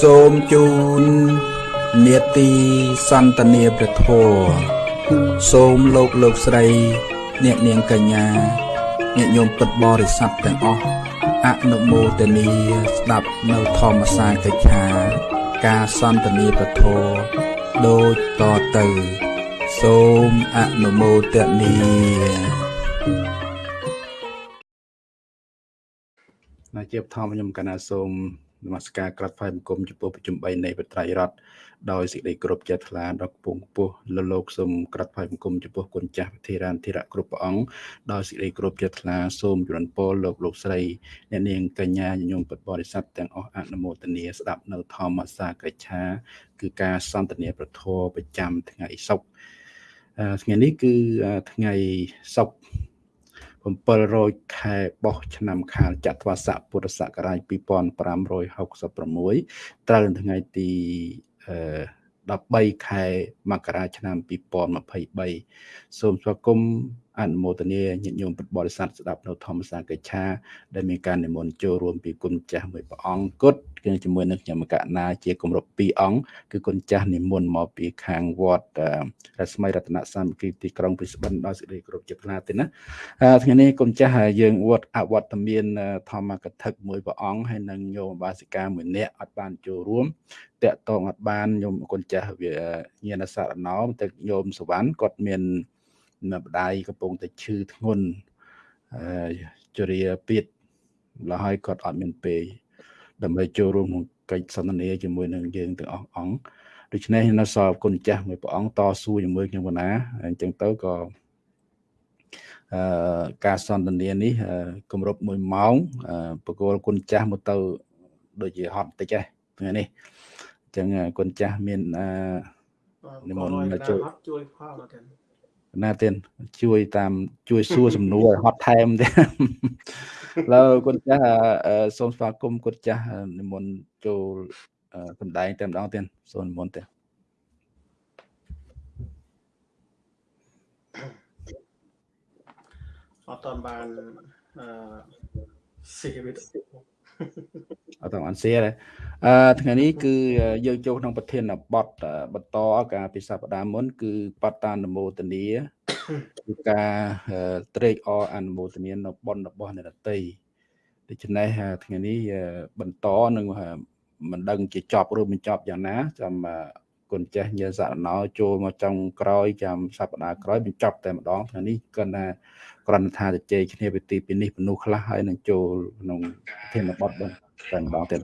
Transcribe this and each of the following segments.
សូមជូននេតិសន្តានាព្រះធម៌សូមលោកលោកស្រី អ្នកនាងកញ្ញាញាតិញោមពិតបរិស័ទទាំងអស់អនុមោទនីស្ដាប់នៅធម្មសាកិច្ឆា ការសន្តានាព្រះធម៌ដូចតទៅ សូមអនុមោទនី ជាបឋមខ្ញុំកណាសូមនមស្ការក្រាបថ្វាយបង្គំចំពោះប្រជុំ3នៃបត្រៃរដ្ឋដោយសេចក្តីគោរពជ្រះថ្លាដល់គពងពោះលលោកសូមក្រាបថ្វាយបង្គំចំពោះគុណចាស់ធិរានធិរៈគ្រប់ព្រះអង្គដោយសេចក្តីគោរពជ្រះថ្លាសូមជម្រាបពរលោកលោកស្រីអ្នកនាងកញ្ញាញញោមពុទ្ធបរិស័ទទាំងអស់អនុមោទនាស្ដាប់នៅធម្មសាកិច្ឆាគឺការសន្ទនាប្រធរប្រចាំថ្ងៃសុក្រថ្ងៃនេះគឺថ្ងៃសុក្រ 700ខែបោះឆ្នាំខាលចត្វាស័កពុរសករាជ2566ត្រូវនៅថ្ងៃទី13ខែមករាឆ្នាំ2023សូមស្វាគមន៍ អនុមោទនាញាតិញោមពុទ្ធបរិស័ទស្ដាប់នៅធម្មសាកិច្ឆាដែលមានការនិមន្តចូលរួមពីគុណចាស់មួយព្រះអង្គគត់គឺជាមួយនឹងខ្ញុំកណាជាគម្រប់2អង្គគឺគុណចាស់និមន្តមកពីខាងវត្តរស្មីរតនសាមគ្គីទីក្រុងព្រីស្បិនដោយសេចក្តីគោរពជាថ្លាទេណាថ្ងៃនេះគុណចាស់យើងវត្តអវត្តមានធម្មកថាមួយព្រះអង្គហើយនឹងញោមបាសិកាមួយនាក់អត់បានចូលរួមតាក់តងអត់បានញោមគុណចាស់វាញាណសារណោតែញោមសវណ្ណគាត់មាន ម្ដាយកំពុងតែឈឺធ្ងន់អឺជរាពៀតលហើយគាត់អត់មានពេលដើម្បីចូលរួមក្នុងកិច្ចសន្ទនាជាមួយនឹងយើងទាំងអស់អង្គដូច្នេះនៅសល់គុណចាស់មួយព្រះអង្គតស៊ូជាមួយខ្ញុំបណ្ណាអញ្ចឹងទៅក៏អឺការសន្ទនានេះគម្រប់1ម៉ោងបកគោលគុណចាស់មកទៅដូចជាហត់តិចហ្នឹងថ្ងៃនេះអញ្ចឹងគុណចាស់មានអឺនិមន្តមកជួយជួយផលមកទៀត ណាទៀតជួយតាមជួយសួរសំណួរឲ្យហត់ថែមទៀតឡើយគុណចាស់សូមស្វាគមន៍គុណចាស់និមន្តចូលសម្ដែងតែម្ដងទៀតសូមនិមន្តទៀតអត់តាន់បានអឺស៊ីវីដេ អូអត់អន់សៀទេអឺថ្ងៃនេះគឺយើងចូលក្នុងប្រធានបទបន្តការពិសាបដាមុន គឺបតតានមោទនីគឺការត្រេកអរអនុមោទនានៅបុណ្យរបស់អ្នកតន្ត្រីដូច្នេះថ្ងៃនេះបន្តនឹងមិនដឹងជាចប់ឬមិនចប់យ៉ាងណាចាំគុណចេះញាសារណោចូលមកចុងក្រោយចាំសប្តាហ៍ក្រោយបញ្ចប់តែម្ដងថ្ងៃនេះគាត់ថា គ្រាន់តែថាជជែកគ្នាពីទីពីនេះពនុះខ្លះហើយនឹងចូលក្នុងធានបទបងតែម្ដងទៀត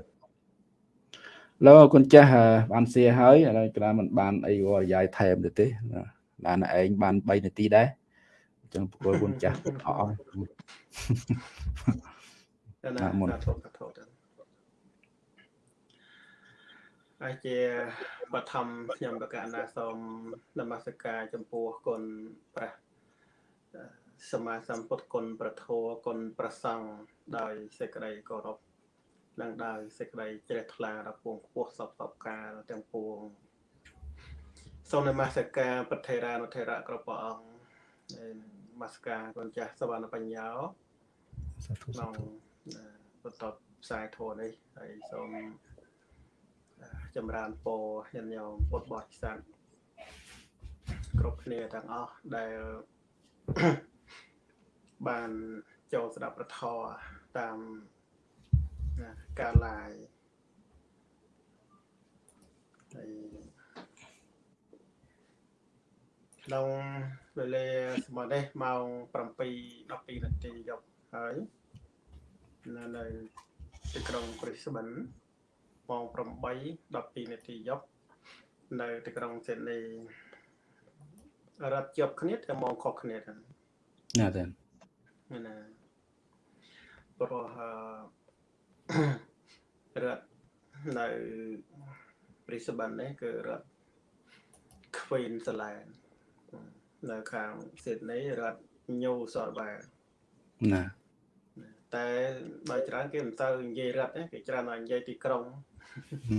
លោកគុណចាស់បានសៀហើយឥឡូវក្រាមិនបានអីវរយាយថែមទៅទេបានឯងបាន3នាទីដែរអញ្ចឹងប្រគល់គុណចាស់អស់ណាមុនធោធោហើយជាបឋមខ្ញុំបកណាសូមនមស្ការចំពោះគុណព្រះ សម្មាសម្ពុទ្ធគុណប្រធោគុណប្រសង់ដោយសេចក្តីគោរពនិងដោយសេចក្តីជ្រះថ្លាដល់ពងខ្ពស់សពសពកាលទាំងពួងសូមនមស្ការប្រធេរានុធេរៈគ្រប់ព្រះអង្គនមស្ការគុណចាស់សវណ្ណបញ្ញោក្នុងបន្តផ្សាយធម៌នេះហើយសូមចម្រើនពរញាតិញោមពុទ្ធបរិស័ទគ្រប់គ្នាទាំងអស់ដែល បានចូលស្ដាប់ប្រធរតាមការឡាយហើយក្នុងវេលាសម័យនេះម៉ោង7 12នាទីយប់ហើយនៅនៅទីក្រុងព្រីស្បិនម៉ោង8 12នាទីយប់នៅទីក្រុងស៊ីដនីរត់ជាប់គ្នាតែម៉ោងខុសគ្នាទៅណាទេ ណាព្រោះរដ្ឋនៅព្រីស្បិននេះគឺរដ្ឋ Queensland នៅខាងស៊ីដនីរដ្ឋ New South Wales ណាតែបើច្រើនគេមិនទៅនិយាយរដ្ឋទេគេច្រើនតែនិយាយទីក្រុង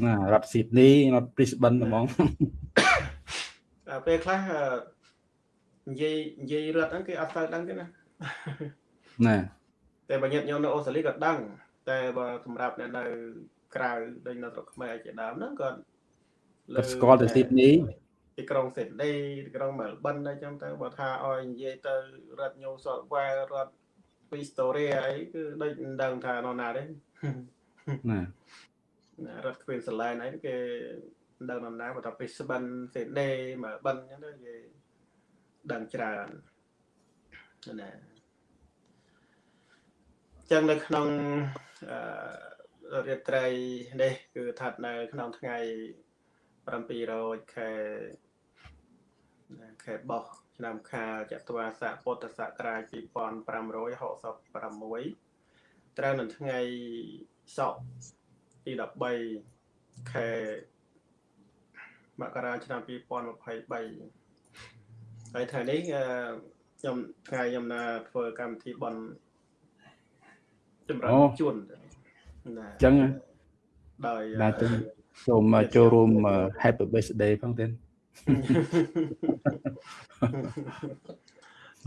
ណារដ្ឋស៊ីដនីរដ្ឋ Brisbane ហ្មងពេលខ្លះនិយាយនិយាយរដ្ឋហ្នឹងគេអត់ទៅដឹងទេណា ណាតែបើញាតិញោមនៅអូស្ត្រាលីក៏ដឹង តែបើសម្រាប់អ្នកនៅក្រៅដូចនៅស្រុកខ្មែរជាដើមហ្នឹងក៏គាត់ស្គាល់ទៅស៊ីដនីទីក្រុងស៊ីដនីទីក្រុងមែលប៊នអីចឹងទៅបើថាឲ្យនិយាយទៅរដ្ឋញូសតវ៉ែរដ្ឋវីស្តូរីអីគឺដូចមិនដឹងថានរណាទេណារដ្ឋគ្វីនសឡែនអីគេមិនដឹងនរណាបើថាពីស្បិនស៊ីដនីមែលប៊នចឹងទៅគេដឹងច្រើនណា ចឹងនៅក្នុងអឺរាត្រីនេះគឺស្ថិតនៅក្នុងថ្ងៃ700ខែខែបោះឆ្នាំខាលចត្វាស័កពុទ្ធសករាជ2566ត្រូវនៅថ្ងៃសុក្រទី13ខែមករាឆ្នាំ2023ហើយថ្ងៃនេះខ្ញុំថ្ងៃខ្ញុំណាធ្វើកម្មវិធីបន់ ចម្រើនជួនណាអញ្ចឹងដោយបាទសូមចូលរួម Happy Birthday ផងទៀត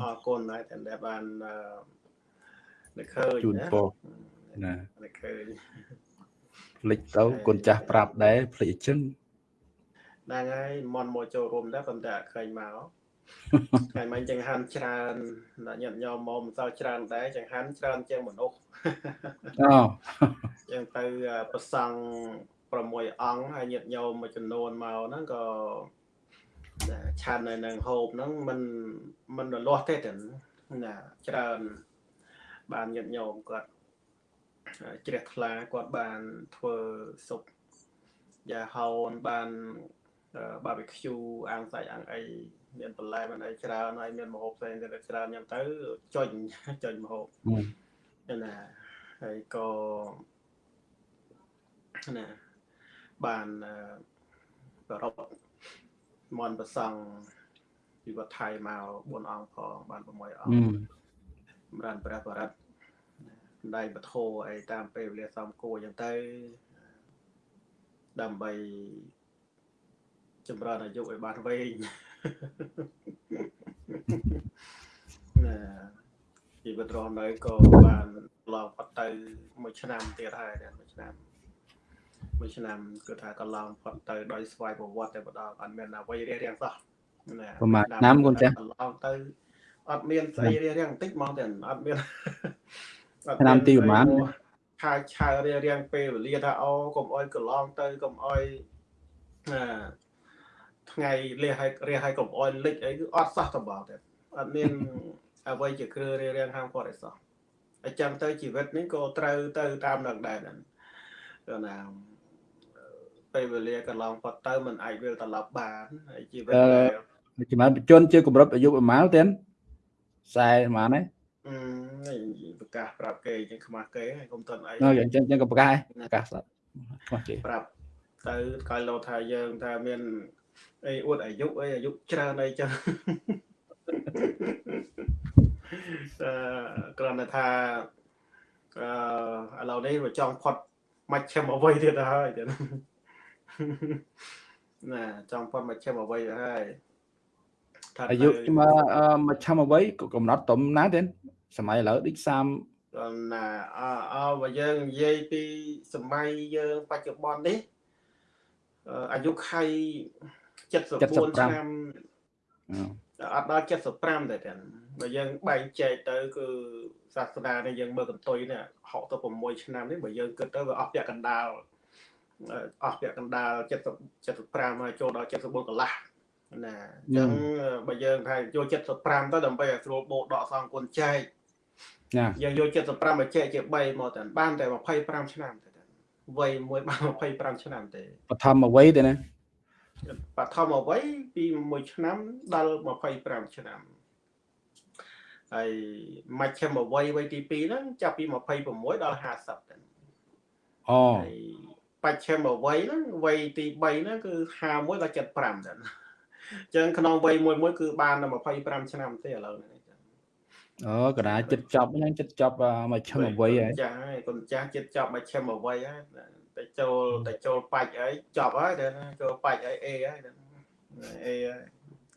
អរគុណហើយតែបាននឹកឃើញជូនពរណានឹកឃើញភ្លេចទៅគុណចាស់ប្រាប់ដែរភ្លេចអញ្ចឹងហ្នឹងហើយមន់មកចូលរួមដែរប៉ុន្តែអត់ឃើញមក ថ្ងៃមិញចង្ហាន់ច្រើនញាតិញោមមកមិនសូវច្រើនដែរចង្ហាន់ច្រើនជាងមនុស្សអូយ៉ាងទៅប្រសង់6អង្គហើយញាតិញោមមួយចំនួនមកហ្នឹងក៏ឆាននៅនឹងហូបហ្នឹងมันมันរលាស់ទេតែណាច្រើនបានញាតិញោមគាត់ជ្រះថ្លាគាត់បានធ្វើសុបយ៉ាហោនបានបាប៊ីឃ្យូអាំងសាច់អាំងអី មានបន្លែមានអីច្រើនហើយមានម្ហូបផ្សេងទៀតច្រើនយ៉ាងទៅចុញចុញម្ហូបណាហើយក៏ណាបានប្ររពមនប្រសង់ពីវត្តថៃមក4អង្គផងបាន6អង្គសម្រាប់ព្រះបរិទ្ធដៃបធោអីតាមពេលវេលាសំគួរអញ្ចឹងទៅដើម្បីចម្រើនអាយុឲ្យបានវែង ណាជីវិតរស់នៅក៏បានឡងផុតទៅមួយឆ្នាំទៀតហើយមួយឆ្នាំមួយឆ្នាំគឺថាកន្លងផុតទៅដោយស្វ័យប្រវត្តិតែម្ដងអត់មានអ្វីរារាំងសោះណាប្រហែលឆ្នាំគុនចាស់កន្លងទៅអត់មានស្អីរារាំងបន្តិចហ្មងតែអត់មានឆ្នាំទីប្រហែលឆាឆារារាំងពេលវេលាថាអូកុំអោយកន្លងទៅកុំអោយណា ថ្ងៃលះឲ្យរះឲ្យកុំអោយលិចអីគឺអត់សោះតបទេអត់មានអ្វីជាគ្រឿរារាំងហាមគាត់អីសោះអញ្ចឹងទៅជីវិតនេះក៏ត្រូវទៅតាមនឹងដែរហ្នឹងគឺណាពេលវេលាកន្លងផុតទៅมันអាចវិលត្រឡប់បានហើយជីវិតជំនាន់ជនជាកម្រិតអាយុប្រហែលទេខ្សែប្រហែលទេអឺប្រកាសប្រាប់គេអញ្ចឹងខ្មាស់គេហើយកុំតន់អីអញ្ចឹងអញ្ចឹងក៏ប្រកាសប្រកាសសត្វខ្មាស់គេប្រាប់ទៅកាលលោថាយើងថាមាន អីអួតអាយុអីអាយុច្រើនអីចឹងអឺគ្រាន់តែថាអឺឥឡូវនេះវាចង់ផុតមកឈឹមអ្វីទៀតហើយទៀតណាចង់ផុតមកឈឹមអ្វីហើយអាយុមកមកឈឹមអ្វីក៏កំណត់តំណាទេសម័យឥឡូវដូច30ណាអអបើយើងនិយាយពីសម័យយើងបច្ចុប្បន្ននេះអាយុខៃ 74ឆ្នាំអត់ដល់75តែទាំងបើយើងបែងចែកទៅគឺសាសនានេះយើងមើលកន្ទុយនេះ66ឆ្នាំនេះបើយើងគិតទៅវាអស់ពាក់កណ្ដាលអស់ពាក់កណ្ដាល70 75ហើយចូលដល់74កន្លះណាអញ្ចឹងបើយើងថាយក75ទៅដើម្បីឲ្យស្រួលបូកដកសងគុណចែកណាយើងយក75មកចែកជា3មកតែបានតែ25ឆ្នាំតែវ័យមួយបាន25ឆ្នាំទេបឋមវ័យទេណា បឋមវ័យពី1ឆ្នាំដល់25ឆ្នាំហើយមជ្ឈិមវ័យវ័យទី2ហ្នឹងចាប់ពី26ដល់50ទៅអូហើយបច្ឆិមវ័យហ្នឹងវ័យទី3ហ្នឹងគឺ51ដល់75ទៅអញ្ចឹងក្នុងវ័យមួយមួយគឺបានតែ25ឆ្នាំទេឥឡូវនេះអូកណ្ដាលចិត្តចប់ហ្នឹងចិត្តចប់មកឈឹមអវ័យហើយចាហើយកូនចាស់ចិត្តចប់មកឈឹមអវ័យហើយ តែចូលតែចូលបាច់អីចប់ហើយតែចូលបាច់អីអេហើយអេ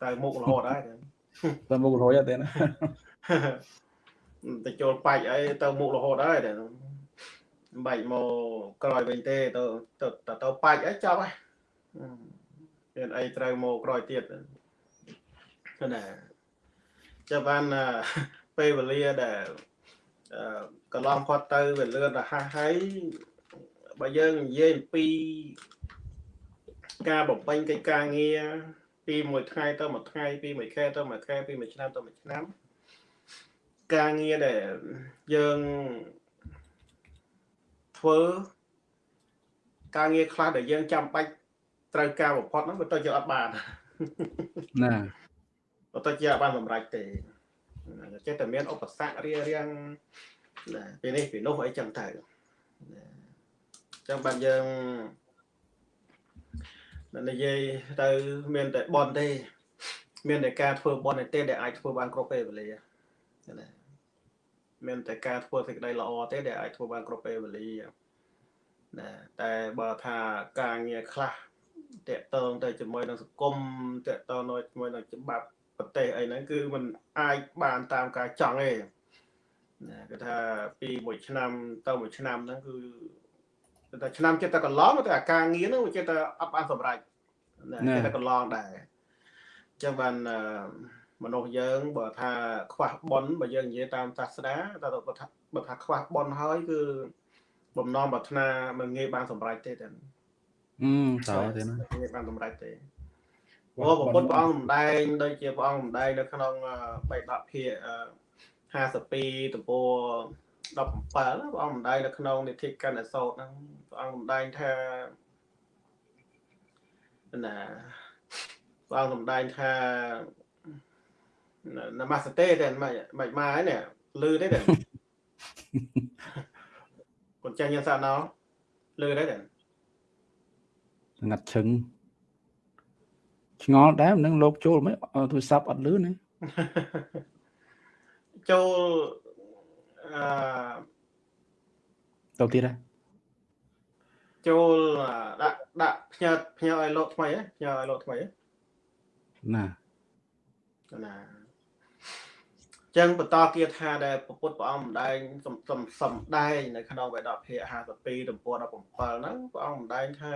តែមុខរហូតហើយតែមុខរហូតហើយតែទៅចូលបាច់អីទៅមុខរហូតហើយតែបាច់មកក្រោយវិញទេទៅទៅទៅបាច់អីចប់ហើយមានអីត្រូវមកក្រោយទៀតណាចាំបានពេលវេលាដែលកន្លងផុតទៅវាលឿនរហ័សហើយ បើយើងនិយាយអំពីការបំពេញកិច្ចការងារពីមួយថ្ងៃទៅមួយថ្ងៃពីមួយខែទៅមួយខែពីមួយឆ្នាំទៅមួយឆ្នាំការងារដែលយើងធ្វើការងារខ្លះដែលយើងចាំបាច់ត្រូវការបំផុតហ្នឹងវាទៅជាអត់បានណាបើទៅជាអត់បានសម្រេចទេចេះតែមានឧបសគ្គរៀងរៀងណាពីនេះពីនោះអីចឹងទៅ ចឹងបានយើងនិយាយទៅមានតែបនទេ មានតែការធ្វើបនទេ ដែលអាចធ្វើបានគ្រប់ពេលវេលាណាមានតែការធ្វើសេចក្តីល្អទេ ដែលអាចធ្វើបានគ្រប់ពេលវេលាណាតែបើថាការងារខ្លះតកតងទៅជាមួយនឹងសង្គមតកតងជាមួយនឹងច្បាប់ប្រទេសអីហ្នឹងគឺมันអាចបានតាមការចង់ទេណាគឺថាពីមួយឆ្នាំទៅមួយឆ្នាំហ្នឹងគឺ គឺថាឆ្នាំចិត្តតែកន្លងតែអាការងារហ្នឹងវាចិត្តតែអត់បានសម្រេចណាចិត្តតែកន្លងដែរអញ្ចឹងបានមនុស្សយើងបើថាខ្វះបុណ្យបើយើងនិយាយតាមសាសនាតែបើថាបើថាខ្វះបុណ្យហើយគឺបំណងប្រាថ្នាមិនងាយបានសម្រេចទេតែអឺតើទេណាងាយបានសម្រេចទេព្រោះពុទ្ធព្រះអង្គសម្ដែងដូចជាព្រះអង្គសម្ដែងនៅក្នុងបៃដកភាគ52ទំព័រ 17ព្រះអង្គម្ដាយនៅក្នុងនិធិកណ្ឌសោតហ្នឹងព្រះអង្គម្ដាយថាណាព្រះអង្គសម្ដែងថានមស្ទេទេមិនមិនមកហើយនេះលឺទេទេកូនចាស់ញ៉ាំសាណោលឺទេទេងាត់ឈឹងឆ្ងល់ដែរនឹងលោកចូលមិនទូរស័ព្ទអត់លឺណាចូល អឺទៅទៀតហ៎ចូលដាក់ដាក់ផ្ញើផ្ញើឲ្យលោកថ្មីហ៎ផ្ញើឲ្យលោកថ្មីហ៎ណាណាចឹងបន្តគាថាដែលពុទ្ធព្រះអង្គម្ដែងសំសំសំដែងនៅក្នុងវេដភាគ52ទំព័រ17ហ្នឹងព្រះអង្គម្ដែងថា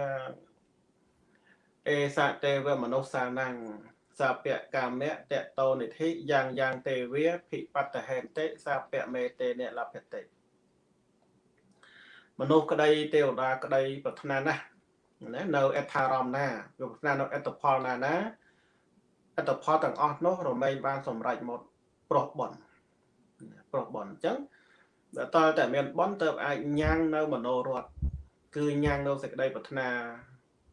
អេសតេវមនុស្សសា năng សាពៈកាមៈតេតោនិធិយ៉ាងយ៉ាងទេវាភិបតហេតិសាពៈមេតេនិលភតិមនុស្សក្តីទេវតាក្តីប្រាថ្នាណាស់ណានៅអដ្ឋារមណាវាប្រាថ្នានៅអត្តផលណាណាអត្តផលទាំងអស់នោះរមែងបានសម្រេចមកប្រុសបនប្រុសបនអញ្ចឹងដល់តើតែមានបនទៅអាចញ៉ាំងនៅមโนរតគឺញ៉ាំងនៅសេចក្តីប្រាថ្នា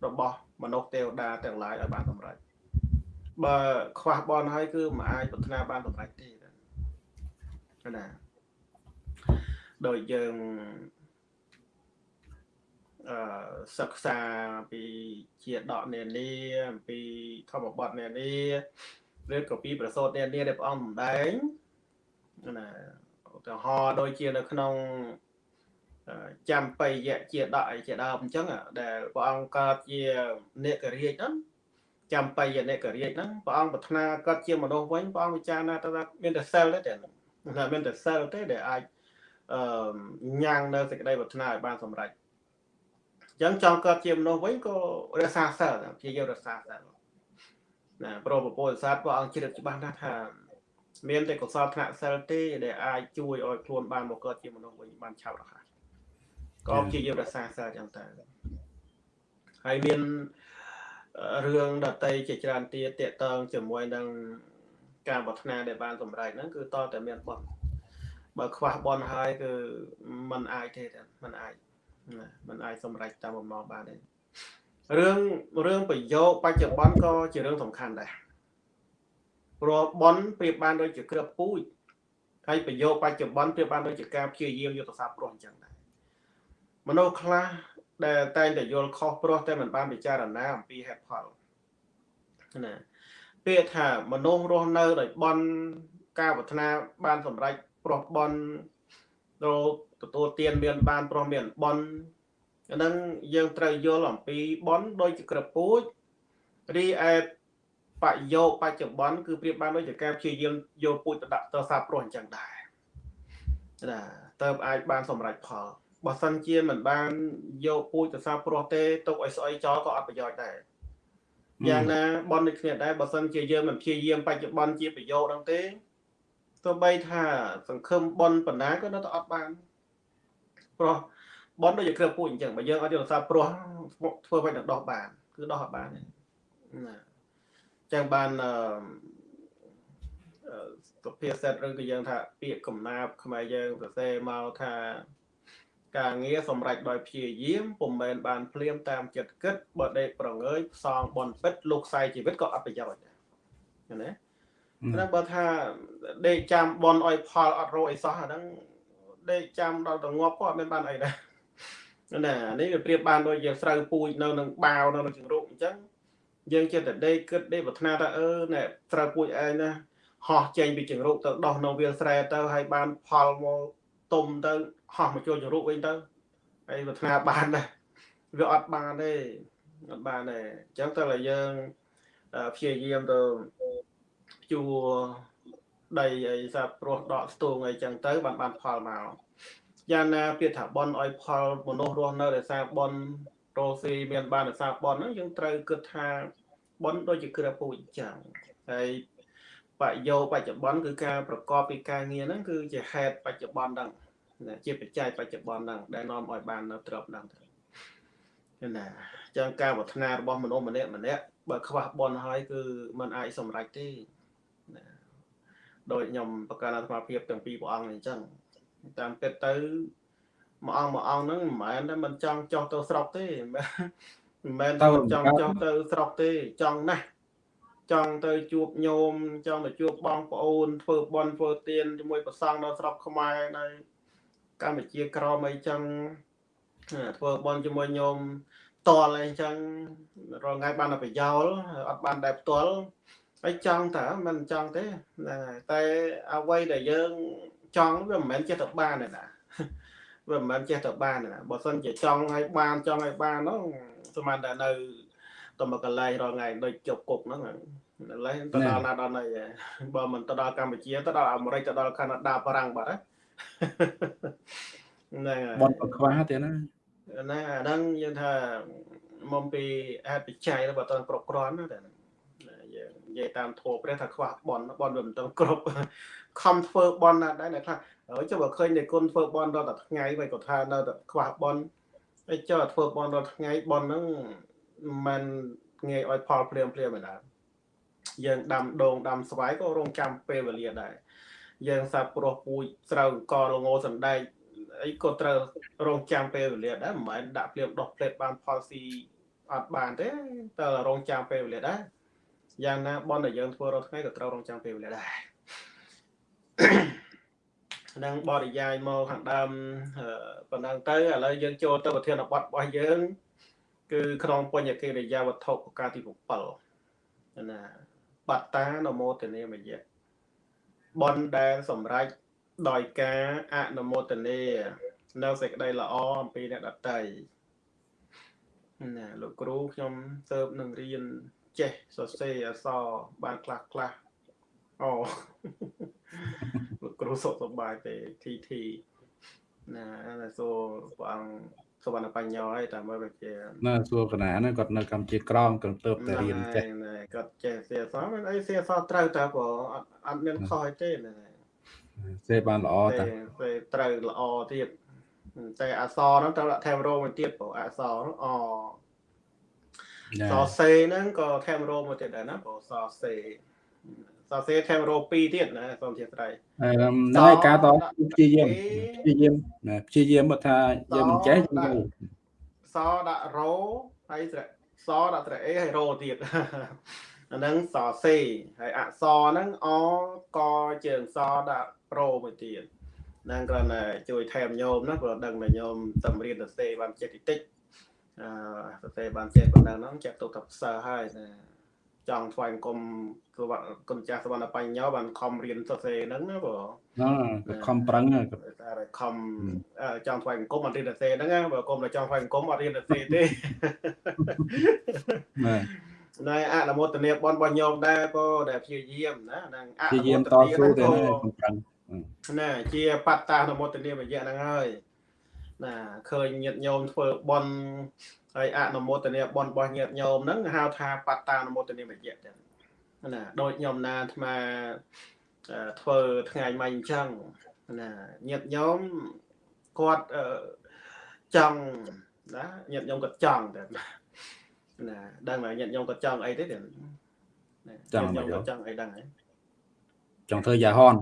របស់មនុស្សទេវតាទាំងឡាយឲ្យបានសម្រេច បើខ្វះបនហើយគឺមិនអាចប្រាថ្នាបានសម្រេចទេណាដោយយើងអឺសិក្សាពីជាដកនានាអំពីធម្មបទនានាឬក៏ពីប្រសូតនានាដែលព្រះអង្គសម្ដែងណាឧទាហរណ៍ដូចជានៅក្នុងចាំបៃយៈជាដកអីជាដើមអញ្ចឹងដែលព្រះអង្គកើតជានេករាជហ្នឹង ចាំបៃយៈនេករាជហ្នឹងព្រះអង្គប្រាថ្នាកើតជាមនុស្សវិញព្រះអង្គវិចារណាថាមានតែសិលទេតែមានតែសិលទេដែលអាចអឺញ៉ាំងនៅសេចក្តីប្រាថ្នាឲ្យបានសម្រេចអញ្ចឹងចង់កើតជាមនុស្សវិញក៏រក្សាសិលព្យាយាមរក្សាសិលណាប្រពពុទ្ធសាសព្រះអង្គជ្រាបច្បាស់ណាស់ថាមានតែកុសលថ្នាក់សិលទេដែលអាចជួយឲ្យខ្លួនបានមកកើតជាមនុស្សវិញបានឆាប់រហ័សក៏ព្យាយាមរក្សាសិលចឹងទៅហើយមាន រឿងដតីជាច្រើនទៀតតកតងជាមួយនឹងការប្រាថ្នាដែលបានសម្រេចហ្នឹងគឺតតែមានបន់បើខ្វះបន់ហើយគឺมันអាចទេมันអាចมันអាចសម្រេចតាមបំណងបានទេរឿងរឿងប្រយោគបច្ចុប្បន្នក៏ជារឿងសំខាន់ដែរព្រោះបនប្រៀបបានដូចជាគ្រាប់ពូជហើយប្រយោគបច្ចុប្បន្នប្រៀបបានដូចជាការព្យាយាមយុទ្ធសាស្ត្រព្រោះអញ្ចឹងដែរមនុស្សខ្លះ ដែលតែងតែយល់ខុសព្រោះតែមិនបានពិចារណាអំពីហេតុផលណាពាក្យថាមនុស្សរស់នៅដោយបនការប្រាថ្នាបានសម្រេចព្រោះបនដល់ទទួលទានមានបានព្រោះមានបនអានឹងយើងត្រូវយល់អំពីបនដូចជាក្រពូចរីឯបយោបច្ចុប្បន្នគឺប្រៀបបានដូចជាការព្យាយាមយកពូជទៅដាក់ទៅសាព្រោះអញ្ចឹងដែរណាតើអាចបានសម្រេចផល បើសិនជាមិនបានយកពូជទៅសាព្រោះទេទុកឲ្យស្អុយចោលក៏អត់ប្រយោជន៍ដែរយ៉ាងណាបនដូចគ្នាដែរបើសិនជាយើងមិនព្យាយាមបច្ចុប្បន្នជាប្រយោជន៍ហ្នឹងទេទោះបីថាសង្ឃឹមបនបណ្ណាក៏នៅតែអត់បានព្រោះបនដូចជាគ្រឿងពូជអញ្ចឹងបើយើងអត់យកសាព្រោះធ្វើមិនដល់ដោះបាន គឺដោះអត់បានណាចឹងបានអឺសុភាសិតឬក៏យើងថាពាក្យកំណាព្យខ្មែរយើងសរសេរមកថា ការងារសម្រេចដោយព្យាយាមពុំមែនបានភ្លាមតាមចិត្តគិតបើដេកប្រងើយផ្សងបនពិតលោកខ្សែជីវិតក៏អត់ប្រយោជន៍ដែរណាតែបើថាដេកចាំបនឲ្យផលអត់រកអីសោះអាហ្នឹងដេកចាំដល់ទៅងាប់ក៏អត់មានបានអីដែរណានេះវាប្រៀបបានដូចយើងស្រូវពូជនៅនឹងបាវនៅនឹងជង្រុកអញ្ចឹងយើងចិត្តតែដេកគិតដេកប្រាថ្នាថាអឺណែស្រូវពូជឯងណាហោះចេញពីជង្រុកទៅដោះនៅវាលស្រែទៅហើយបានផលមកទុំទៅ ហោះមកចូលជង្រុកវិញទៅហើយប្រាថ្នាបានដែរវាអត់បានទេអត់បានទេអញ្ចឹងតើយើងព្យាយាមទៅជួដីអីសាព្រោះដកស្ទូងអីចឹងទៅបានបានផលមកយ៉ាងណាពាក្យថាបនឲ្យផលមនុស្សរស់នៅដោយសារបនរស់ស៊ីមានបានដោយសារបនហ្នឹងយើងត្រូវគិតថាបនដូចជាគ្រាពូជចឹងហើយបយោបច្ចុប្បន្នគឺការប្រកបពីការងារហ្នឹងគឺជាហេតុបច្ចុប្បន្នហ្នឹង ជាបច្ច័យបច្ចុប្បន្នហ្នឹងដែលនាំឲ្យបាននៅទ្រព្យហ្នឹងណាចឹងការប្រាថ្នារបស់មនុស្សម្នាក់ម្នាក់បើខ្វះបនហើយគឺมันអាចសម្រេចទេណាដោយខ្ញុំប្រកាសអាត្មាភាពទាំងពីរព្រះអង្គអញ្ចឹងតាមពិតទៅមួយអង្គមួយអង្គហ្នឹងមិនមែនតែមិនចង់ចោះទៅស្រុកទេមិនមែនតែចង់ចោះទៅស្រុកទេចង់ណាស់ចង់ទៅជួបញោមចង់ទៅជួបបងប្អូនធ្វើបន់ធ្វើទានជាមួយប្រសង់នៅស្រុកខ្មែរនៅ កម្ពុជាក្រមអីចឹងធ្វើបន់ជាមួយញោមតលអីចឹងរងថ្ងៃបានប្រយោលអត់បានដែរផ្ទាល់ហើយចង់តើមិនចង់ទេតែអ្វីដែលយើងចង់វាមិនមែនចេះទៅបានទេណាវាមិនមែនចេះទៅបានទេណាបើសិនជាចង់ឲ្យបានចង់ឲ្យបានហ្នឹងស្មានតែនៅទៅមកកន្លែងរងថ្ងៃដូចជប់គុកហ្នឹងឡើយទៅដល់ណាដល់ណីបើមិនទៅដល់កម្ពុជាទៅដល់អាមេរិកទៅដល់កាណាដាបារាំងបាត់ ហ្នឹងហើយបនប្រខ្វះទៀតណាណាអាហ្នឹងយើងថាមកពីហេតុបច្ច័យរបស់តើគ្រប់គ្រាន់ណាតែយើងនិយាយតាមធម៌ព្រះថាខ្វះបនបនវាមិនទៅគ្រប់ខំធ្វើបនណាស់ដែរអ្នកខ្លះហើយចុះបើឃើញតែគុណធ្វើបនដល់តែថ្ងៃវិញក៏ថានៅតែខ្វះបនហើយចុះធ្វើបនដល់ថ្ងៃបនហ្នឹងមិនងាយឲ្យផលព្រាមព្រាមឯណាយើងដាំដូងដាំស្វាយក៏រងចាំពេលវេលាដែរ យើងសាប់ព្រោះពូជស្រូវអង្គលងោសណ្ដែកអីក៏ត្រូវរងចាំពេលវេលាដែរមិនមែនដាក់ភ្លាមដោះផ្លេតបានផលស៊ីអត់បានទេតើរងចាំពេលវេលាដែរយ៉ាងណាបនដែលយើងធ្វើរាល់ថ្ងៃក៏ត្រូវរងចាំពេលវេលាដែរនឹងបរិយាយមកខាងដើមប៉ុណ្ណឹងទៅឥឡូវយើងចូលទៅប្រធានបទរបស់យើង គឺក្នុងបញ្ញកិរិយាវត្ថុប្រការទី7ណាបត្តានមោទនីមយៈ បនដែលសម្រេចដោយការអនុមោទនានៅសេចក្តីល្អអំពីអ្នកដតីណាលោកគ្រូខ្ញុំទៅនឹងរៀនចេះសរសេរអក្សរបានខ្លះខ្លះអូលោកគ្រូសុខសប្បាយទេធីធីណាសួរព្រះអង្គ សវណ្ណបញ្ញោហើយតាមមើលជាណាសួរកណាហ្នឹងគាត់នៅកម្ពុជាក្រមគាត់ទៅតែរៀនចេះគាត់ចេះសៀសមិនអីសៀសត្រូវតែព្រោះអត់អត់មានខុសទេណាសេបានល្អតាសេត្រូវល្អទៀតតែអសហ្នឹងត្រូវដាក់ថែមរោមួយទៀតព្រោះអសហ្នឹងអសសេហ្នឹងក៏ថែមរោមួយទៀតដែរណាព្រោះសសេ សរសេរថែមរោ2ទៀតណាសូមជាស្រ័យហ្នឹងហើយការតព្យាយាមព្យាយាមណាព្យាយាមថាយើងមិនចេះសដាក់រោហើយសដាក់ត្រេអេហើយរោទៀតអាហ្នឹងសសេហើយអក្សរហ្នឹងអកជើងសដាក់ប្រូមួយទៀតហ្នឹងគ្រាន់តែជួយថែមញោមណាព្រោះដឹងតែញោមតម្រៀនសរសេរបានចេះតិចតិចអឺសរសេរបានចេះប៉ុណ្ណឹងហ្នឹងចាក់ទុកថាផ្សើហើយណា ចង់ថ្វាយអង្គមគឺគុណចាស់សវណ្ណបញ្ញោបានខំរៀនសរសេរហ្នឹងណាបងណាខំប្រឹងតែខំចង់ថ្វាយអង្គមអត់រៀនសរសេរហ្នឹងណាបើគុំតែចង់ថ្វាយអង្គមអត់រៀនសរសេរទេណាណែអនុមោទនាបនរបស់ញោមដែរក៏ដែលព្យាយាមណាហ្នឹងអនុមោទនាតស៊ូទៅណាខំប្រឹងណាជាបត្តាអនុមោទនាមយៈហ្នឹងហើយណាឃើញញាតិញោមធ្វើបន់ ហើយអនុមោទនាបន់របស់ញាតិញោមហ្នឹងហៅថាបត្តានុមោទនាមយៈចឹងណាដូចខ្ញុំណាអាត្មាធ្វើថ្ងៃមិញអញ្ចឹងណាញាតិញោមគាត់ចង់ណាញាតិញោមគាត់ចង់តែណាដឹងថាញាតិញោមគាត់ចង់អីទេចង់មកចង់អីដឹងហើយចង់ធ្វើយ៉ាហន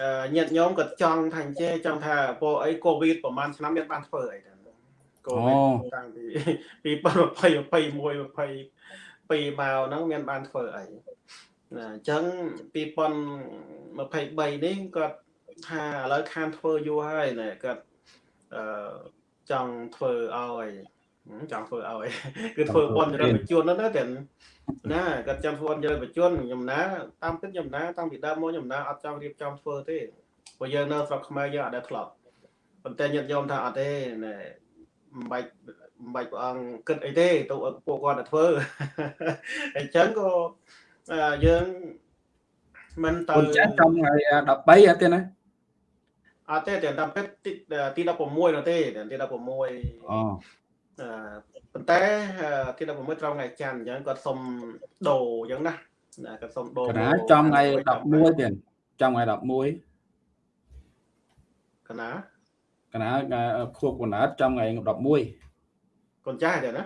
អឺញាតិញោមគាត់ចង់ថាអញ្ចេះចង់ថាពួកអីកូវីដប្រហែលឆ្នាំមានបានធ្វើអីដែរ កូវីដតាំងពី2020 21 22មកហ្នឹងមានបានធ្វើអីណាអញ្ចឹង2023នេះគាត់ថាឥឡូវខានធ្វើយូរហើយណែគាត់អឺចង់ធ្វើឲ្យចង់ធ្វើឲ្យគឺធ្វើបនចរិតបជនហ្នឹងណាតែណាគាត់ចង់ធ្វើបនចរិតបជនខ្ញុំណាតាមពិតខ្ញុំណាតាំងពីដើមមកខ្ញុំណាអត់ចង់រៀបចំធ្វើទេព្រោះយើងនៅស្រុកខ្មែរយើងអត់ដែលធ្លាប់ប៉ុន្តែញាតិញោមថាអត់ទេណែ មិនបាច់មិនបាច់ព្រះអង្គគិតអីទេទៅពួកគាត់ទៅធ្វើអញ្ចឹងក៏យើងមិនទៅចាស់ trong ngày 13អត់ទេណាអត់ទេតែតាមពិតទី16នោះទេទី16អូប៉ុន្តែទី16ត្រង់ថ្ងៃច័ន្ទអញ្ចឹងគាត់សុំដូរអញ្ចឹងណាណាគាត់សុំដូរកណាចំថ្ងៃ11ទៀតចំថ្ងៃ11កណា កណាខួបកណាចំថ្ងៃ11កូនចាស់ទេណា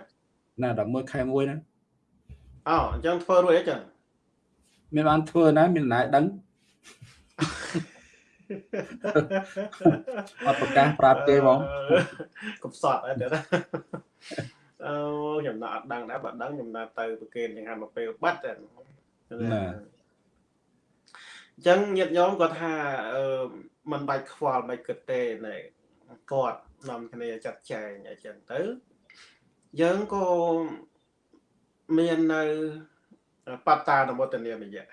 ណា11ខែ1ណាអូអញ្ចឹងធ្វើរួចអីចឹងមានបានធ្វើណាមានណែដឹងអត់ប្រកាសប្រាប់ទេបងកំសត់អត់ទេណាអូខ្ញុំណាអត់ដឹងដែរបើដឹងខ្ញុំណាទៅប្រកេនយ៉ាងហាមកពេលបាត់ណាអញ្ចឹងញាតិញោមគាត់ថាអឺมันបាច់ខ្វល់មិនគិតទេណែ គាត់នាំគ្នាចាត់ចែងអញ្ចឹងទៅយើងក៏មាននៅបត្តានុមោទនាមយៈ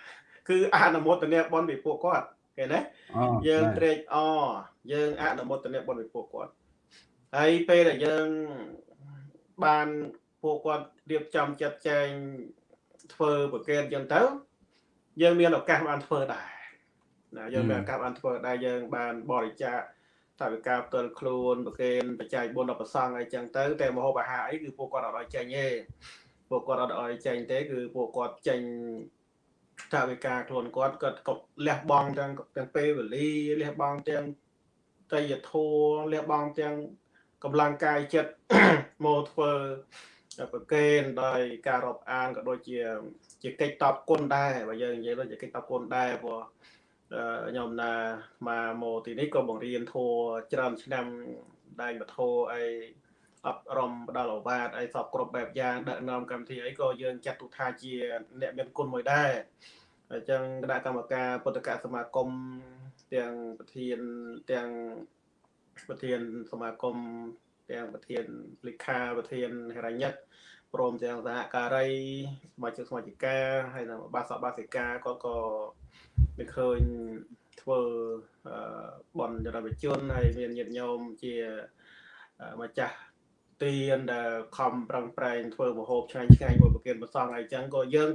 គឺអនុមោទនាបនពីពួកគាត់ឃើញទេយើងត្រេកអរយើងអនុមោទនាបនពីពួកគាត់ហើយពេលដែលយើងបានពួកគាត់រៀបចំចាត់ចែងធ្វើប្រកេតអញ្ចឹងទៅ យើងមានឱកាសបានធ្វើដែរណាយើងមានឱកាសបានធ្វើដែរយើងបានបរិច្ចាគ ថាវិការផ្ទាល់ខ្លួនប្រកេនបច្ច័យ4ដល់ប្រសងអីចឹងទៅតែមហោបអាហារអីគឺពួកគាត់អត់ឲ្យចេញទេពួកគាត់អត់ឲ្យចេញទេ គឺពួកគាត់ចេញថាវិការខ្លួនគាត់គាត់ក៏លះបង់ទាំងទាំងពេលវេលាលះបង់ទាំងតយធัวលះបង់ទាំងកម្លាំងកាយចិត្តមកធ្វើប្រកេនដោយការរាប់អានក៏ដូចជាជាកិច្ចតបគុណដែរបើយើងនិយាយដូចជាកិច្ចតបគុណដែរព្រោះ ខ្ញុំណាមកមកទីនេះក៏បង្រៀនធัวច្រើនឆ្នាំដែងបធោអីអប់រំផ្ដល់ឱវាទអីសពគ្រប់បែបយ៉ាងដឹកនាំកម្មវិធីអីក៏យើងចាត់ទុកថាជា អ្នកមានគុណមួយដែរអញ្ចឹងគណៈកម្មការពុទ្ធកសមាគមទាំងប្រធានទាំងប្រធានសមាគមទាំងប្រធានលិខាប្រធានហិរញ្ញិកព្រមទាំងសហការីសមាជិកសមាជិកាហើយនិងបាសបាសិកាក៏ក៏ មានឃើញធ្វើបនចរវិជនហើយមានញាតិញោមជាម្ចាស់ទានដែលខំប្រឹងប្រែងធ្វើមហូបឆ្ងាញ់ឆ្ងាញ់មួយប្រគិនប្រសងអីចឹងក៏យើង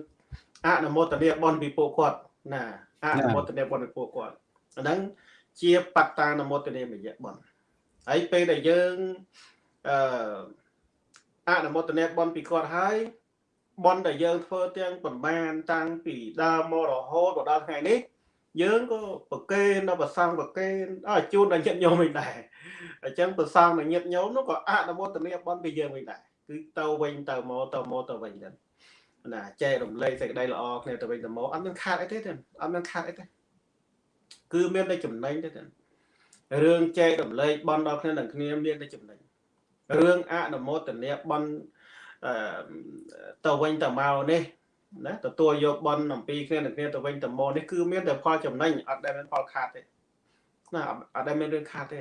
អនុមោទនាបនពីពួកគាត់ណាអនុមោទនាបនពីពួកគាត់អាហ្នឹងជាបត្តានុមោទនាមយៈបនហើយពេលដែលយើងអឺអនុមោទនាបនពីគាត់ហើយ បនដែលយើងធ្វើទាំងប្រមាណតាំងពីដើមមករហូតដល់ថ្ងៃនេះយើងក៏ប្រកេនដល់ប្រសងប្រកេនអើជូនដល់ញាតិញោមវិញដែរអញ្ចឹងប្រសងដល់ញាតិញោមនោះក៏អនុមោទនាបនពីយើងវិញដែរគឺទៅវិញទៅមកទៅមកទៅវិញទៅណាចែករំលែកសេចក្តីល្អគ្នាទៅវិញទៅមកអត់មានខាតអីទេអត់មានខាតអីទេគឺមានតែចំណេញទេរឿងចែករំលែកបន់ដល់គ្នានឹងគ្នាមានតែចំណេញរឿងអនុមោទនាបន់ ទៅវិញទៅមកនេះណាទទួលយកបន់អំពីគ្នានឹងគ្នាទៅវិញទៅមកនេះគឺមានតែផលចំណេញអត់ដែលមានផលខាតទេណាអត់ដែលមានរឿងខាតទេ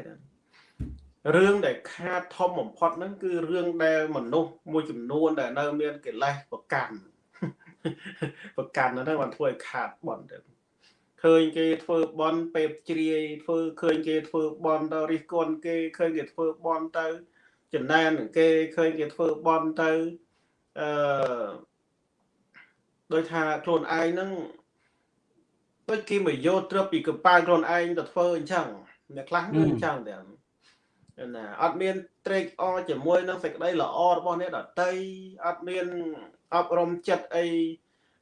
រឿងដែលខាតធំបំផុតហ្នឹងគឺរឿងដែលមនុស្សមួយចំនួនដែលនៅមានកិលេសប្រកាន់ប្រកាន់ហ្នឹងបានធ្វើឲ្យខាតបន់ទៅឃើញគេធ្វើបន់ពេបជ្រាយធ្វើឃើញគេធ្វើបន់ទៅរិះគន់គេឃើញគេធ្វើបន់ទៅ ចំណែននឹងគេឃើញគេធ្វើបន់ទៅអឺដោយថាខ្លួនឯងហ្នឹងដូចគេមកយកត្រឹបពីកប៉ាល់ខ្លួនឯងទៅធ្វើអញ្ចឹងអ្នកខ្លះគឺអញ្ចឹងតែណាអត់មានត្រេកអរជាមួយនឹងសេចក្តីល្អរបស់អ្នកដតីអត់មានអប់រំចិត្តអី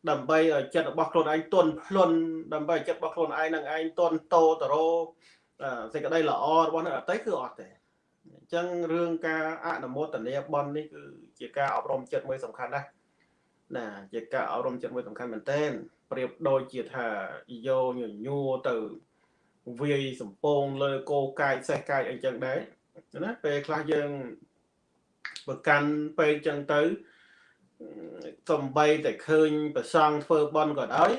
ដើម្បីឲ្យចិត្តរបស់ខ្លួនឯងទន់ភ្លន់ដើម្បីចិត្តរបស់ខ្លួនឯងនឹងឯងទន់តោតរោសេចក្តីល្អរបស់អ្នកដតីគឺអត់ទេអញ្ចឹងរឿងការអនុមោទនាបន់នេះគឺជាការអប់រំចិត្តមួយសំខាន់ណាស់ណាជាការអប់រំចិត្តមួយសំខាន់មែនទែនប្រៀបដូចជាថាយោញញួរទៅវាយសំពងលើគោកាយសេះកាយអីចឹងដែរណាពេលខ្លះយើងបើកាន់ពេលចឹងទៅសំបីតែឃើញប្រសងធ្វើបន់ក៏ដោយ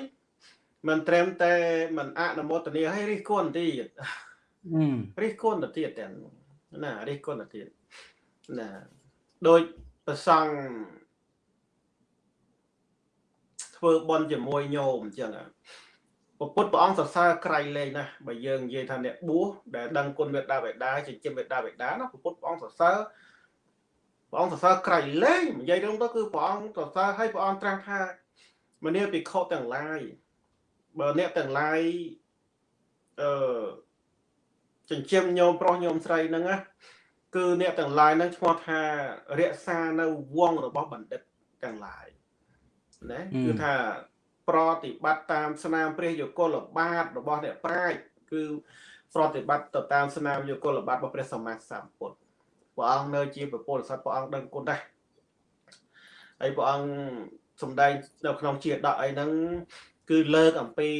មិនត្រឹមតែមិនអនុមោទនាឲ្យរិះគន់ទៀតរិះគន់ទៅទៀតទាំង ណារិះគន់ទៅទៀតណាដូចប្រសងធ្វើបន់ជាមួយញោមអញ្ចឹងពុទ្ធព្រះអង្គសរសើរក្រៃលែងណាស់បើយើងនិយាយថាអ្នកបួសដែលដឹងគុណមេត្តាបិតាចិញ្ចឹមមេត្តាបិតាណាពុទ្ធព្រះអង្គសរសើរព្រះអង្គសរសើរក្រៃលែងនិយាយរឿងទៅគឺព្រះអង្គសរសើរឲ្យព្រះអង្គត្រាស់ថាមនាភិក្ខុទាំងឡាយបើអ្នកទាំងឡាយអឺ ចិញ្ចឹមញោមប្រុសញោមស្រីហ្នឹងណាគឺអ្នកទាំងឡាយហ្នឹងឈ្មោះថារក្សានៅវងរបស់បណ្ឌិតទាំងឡាយណាគឺថាប្រតិបត្តិតាមស្នាមព្រះយគលបាតរបស់អ្នកប្រាជ្ញគឺប្រតិបត្តិទៅតាមស្នាមយគលបាតរបស់ព្រះសម្មាសម្ពុទ្ធព្រះអង្គនៅជាពុទ្ធសត្វព្រះអង្គដឹងគុណដែរហើយព្រះអង្គសំដែងនៅក្នុងជាដកអីហ្នឹងគឺលើកអំពី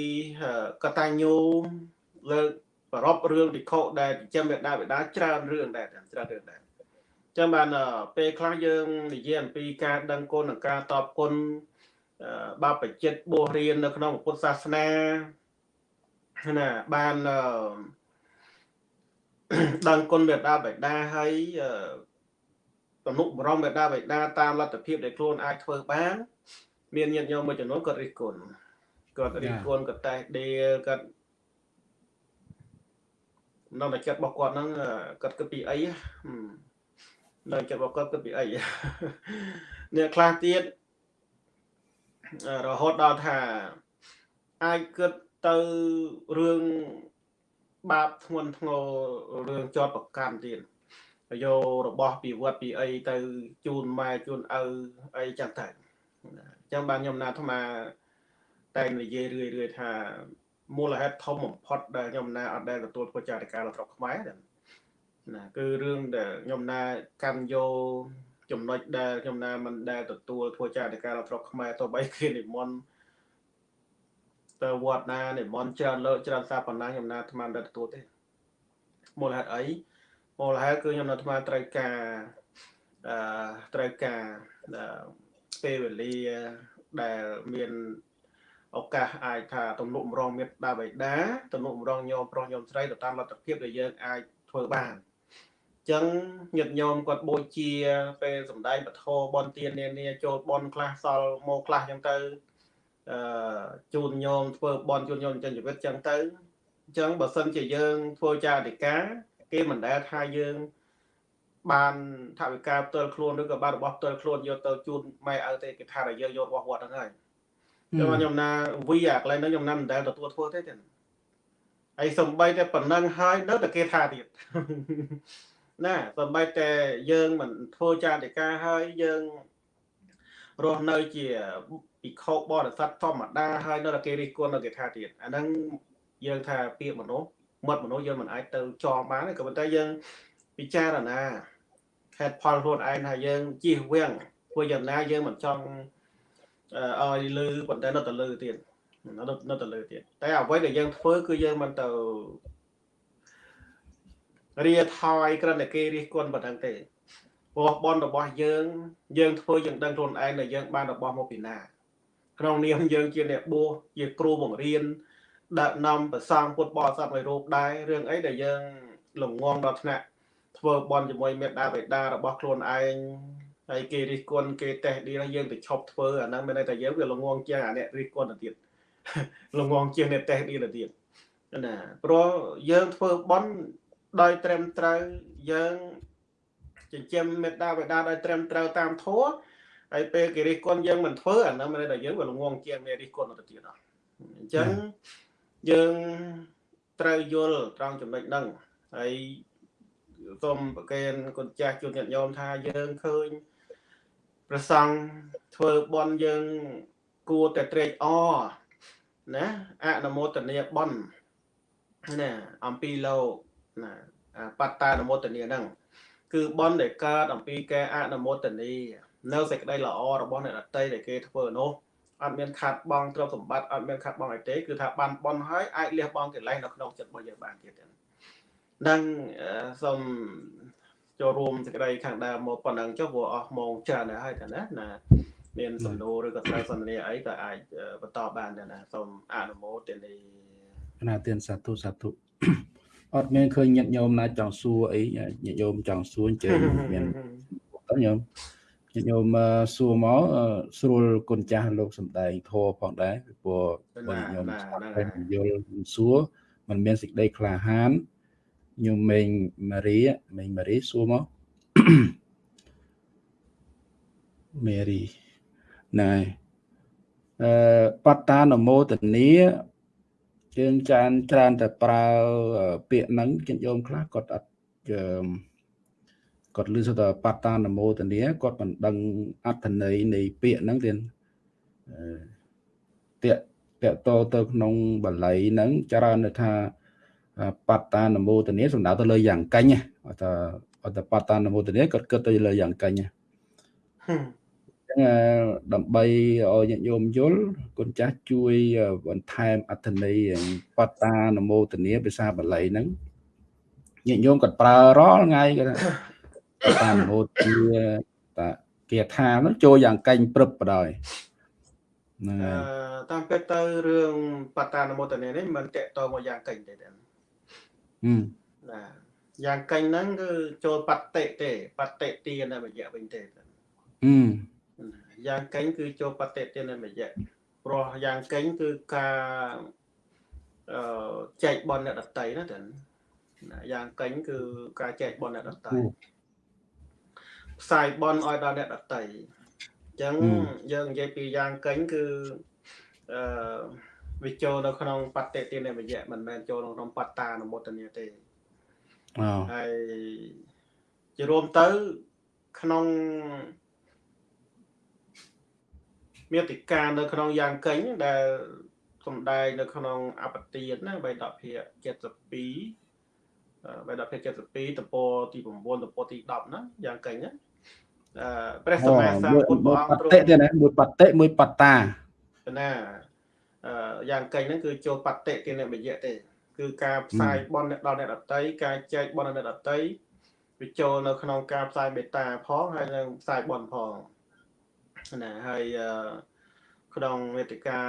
កតាញ្ញូលើក ប្ររពរឿងវិខុដែលចិញ្ចឹមមេដាបេដាច្រើនរឿងដែរច្រើនរឿងដែរចឹងបានពេលខ្លះយើងនិយាយអំពីការដឹងគុណនិងការតបគុណបបចិត្តបួសរៀននៅក្នុងពុទ្ធសាសនាណាបានដឹងគុណមេត្តាបិតាហើយទំនុកបរមមេត្តាបិតាតាមលទ្ធភាពដែលខ្លួនអាចធ្វើបាន មានញាតិញោមមួយចំនួនគាត់រិះគន់គាត់រិះគន់គាត់តែដេគាត់ នៅតែចិត្តរបស់គាត់ហ្នឹងគាត់គិតពីអីនៅចិត្តរបស់គាត់គិតពីអីអ្នកខ្លះទៀតរហូតដល់ថាអាចគិតទៅរឿងបាបធ្ងន់ធ្ងររឿងជាប់ប្រកាន់ទៀតយករបស់ពីវត្តពីអីទៅជូនម៉ែជូនឪអីចឹងទៅអញ្ចឹងបានខ្ញុំណាអាត្មាតែនិយាយរឿយរឿយថា មូលហេតុធំបំផុតដែលខ្ញុំណាអត់ដែលទទួលធ្វើចារិការបស់ខ្មែរណាគឺរឿងដែលខ្ញុំណាកាន់យកចំណុចដែលខ្ញុំណាមិនដែលទទួលធ្វើចារិការបស់ស្រុកខ្មែរទៅបីគេនិមន្តទៅវត្តណានិមន្តច្រើនលើកច្រើនសាប៉ុណ្ណាខ្ញុំណាអាត្មាមិនដែលទទួលទេមូលហេតុអីមូលហេតុគឺខ្ញុំនៅអាត្មាត្រូវការអឺត្រូវការពេលវេលាដែលមាន ឱកាសអាចថាទំនុកម្រងមេត្តាបិតាទំនុកម្រងញោមប្រុសញោមស្រីទៅតាមលទ្ធភាពដែលយើងអាចធ្វើបានចឹងញាតិញោមគាត់បូជាពេលសំដែងពធបនទាននានាចូលបនខ្លះសល់មកខ្លះចឹងទៅអឺជូនញោមធ្វើបនជូនញោមចិនជីវិតចឹងទៅអញ្ចឹងបើសិនជាយើងធ្វើចារិកាគេមិនដែលថាយើងបានថាវិការផ្ទាល់ខ្លួនឬក៏បានរបស់ផ្ទាល់ខ្លួនយកទៅជូនម៉ែឪទេគេថាតែយើងយករបស់វត្តហ្នឹងហើយ ចឹងខ្ញុំណាវីអាកន្លែងហ្នឹងខ្ញុំណាមិនដែលទទួលធ្វើទេទេហើយសំបីតែប៉ុណ្ណឹងហើយនៅតែគេថាទៀតណាសូម្បីតែយើងមិនធ្វើចាតិកាហើយយើងរស់នៅជាពិខុបរិស័ទធម្មតាហើយនៅតែគេរិះគន់នៅគេថាទៀតអាហ្នឹងយើងថាពាក្យមនុស្សមាត់មនុស្សយើងមិនអាចទៅចងបានទេក៏ប៉ុន្តែយើងពិចារណាហេតុផលខ្លួនឯងថាយើងជិះវាំងធ្វើយ៉ាងណាយើងមិនចង់ ឲ្យលឺប៉ុន្តែនៅតែលឺទៀតនៅតែលឺទៀតតែអ្វីដែលយើងធ្វើគឺយើងមិនទៅរាថយក្រណគេរិះគន់ប៉ុណ្ណឹងទេព្រោះបនរបស់យើង យើងធ្វើយើងដឹងខ្លួនឯងដែលយើងបានរបស់មកពីណាក្នុងនាមយើងជាអ្នកបួសជាគ្រូបង្រៀនដឹកនាំប្រសងពុទ្ធបរិស័ទឲ្យរូបដែររឿងអីដែលយើងលងងដល់ថ្នាក់ធ្វើបន់ជាមួយមេត្តាបិតារបស់ខ្លួនឯង ហើយគេរិះគន់គេតេះឌីយើងទៅឈប់ធ្វើអាហ្នឹងមានន័យថាយើងវាលងងជាងអាអ្នករិះគន់ទៅទៀតលងងជាងអ្នកតេះឌីទៅទៀតណាព្រោះយើងធ្វើបន់ដោយត្រឹមត្រូវយើងចិញ្ចឹមមេត្តាបិតាដោយត្រឹមត្រូវតាមធម៌ហើយពេលគេរិះគន់យើងមិនធ្វើអានោះមានតែយើងវាល្ងងជាងអ្នករិះគន់ទៅទៀតអញ្ចឹងយើងត្រូវយល់ត្រង់ចំណុចហ្នឹងហើយសូមប្រកេនគុណចាស់ជួនញាតិញោមថាយើងឃើញ ប្រសង់ធ្វើបន់យើងគួរតែត្រេកអរណាអនុមោទនាបន់ណាអំពីលោកណាបត្តានុមោទនាហ្នឹងគឺបន់ដែលកើតអំពីការអនុមោទនានៅសេចក្តីល្អរបស់អ្នកដតីដែលគេធ្វើនោះអត់មានខាត់បងទ្រព្យសម្បត្តិអត់មានខាត់បងអីទេគឺថាបានបន់ហើយអាចលះបង់កិលេសនៅក្នុងចិត្តរបស់យើងបានទៀតហ្នឹងសូម ចូលរួមសេចក្តីខាងដើមមកប៉ុណ្ណឹងចុះព្រោះអស់ម៉ោងច្រើនហើយហើយតាណាណាមានសំណួរឬក៏ត្រូវសន្ទនាអីក៏អាចបន្តបានដែរណាសូមអនុមោទនាណាទានសាធុសាធុអត់មានឃើញញាតិញោមណាចង់សួរអីញាតិញោមចង់សួរអញ្ជើញមានតើញោមញាតិញោមសួរមកស្រួលគុណចាស់លោកសំដែងធរផងដែរពីព្រោះបងញោមតែយល់សួរมันមានសេចក្តីក្លាហាន ញោមមេងម៉ារីមេងម៉ារីសួរមកមេរីណែអឺបត្តានមោទនីជើងចានច្រើនតែប្រើពាក្យហ្នឹងចិត្តយោមខ្លះគាត់អត់គាត់លឺថាបត្តានមោទនីគាត់មិនដឹងអត្ថន័យនៃពាក្យហ្នឹងទៀតតាក់តាក់តទៅក្នុងបល័យហ្នឹងច្រើនថា បត្តានមោទនីសំដៅទៅលើយ៉ាងកាញ់អត់ថាអត់ថាបត្តានមោទនីគាត់គិតទៅលើយ៉ាងកាញ់ដើម្បីឲ្យញាតិញោមយល់គុណចាស់ជួយបន្ថែមអត្ថន័យបត្តានមោទនីភាសាបាលីហ្នឹងញាតិញោមគាត់ប្រើរាល់ថ្ងៃគាត់បត្តានមោទនីតាគាថាហ្នឹងចូលយ៉ាងកាញ់ព្រឹបបដ ாய் ហ្នឹងហើយតាមពិតទៅរឿងបត្តានមោទនីនេះមិនតកតមកយ៉ាងកាញ់ទេ ណាយ៉ាងកាញ់ហ្នឹងគឺចូលបត្តិទេបត្តិទានតែរយៈវិញទេអឺយ៉ាងកេញគឺចូលបតិទានមយៈព្រោះយ៉ាងកេញគឺការអឺចែកបនអ្នកដតីណាតែយ៉ាងកេញគឺការចែកបនអ្នកដតីផ្សាយបនឲ្យដល់អ្នកដតីអញ្ចឹងយើងនិយាយពីយ៉ាងកេញគឺអឺ វាចូលនៅក្នុងបតិទានមយៈមិនមែនចូលក្នុងបត្តានុមោទនីទេហើយជារួមទៅក្នុងមេតិកានៅក្នុងយ៉ាងកេញដែលសំដែងនៅក្នុងអបទានណាបៃដភិ72បៃដភិ72តពោទី9តពោទី10ណាយ៉ាងកេញណាអឺព្រះសម្មាសម្ពុទ្ធព្រះអង្គទ្រង់ទៀតណាមួយបតិមួយបតាណាអឺ យ៉ាងកេញហ្នឹងគឺចូលបតិទានបយៈទេ គឺការផ្សាយបនដល់អ្នកដតីការចែកបនដល់អ្នកដតីវាចូលនៅក្នុងការផ្សាយមេត្តាផងហើយនឹងផ្សាយបនផងណាហើយក្នុងវេទិកា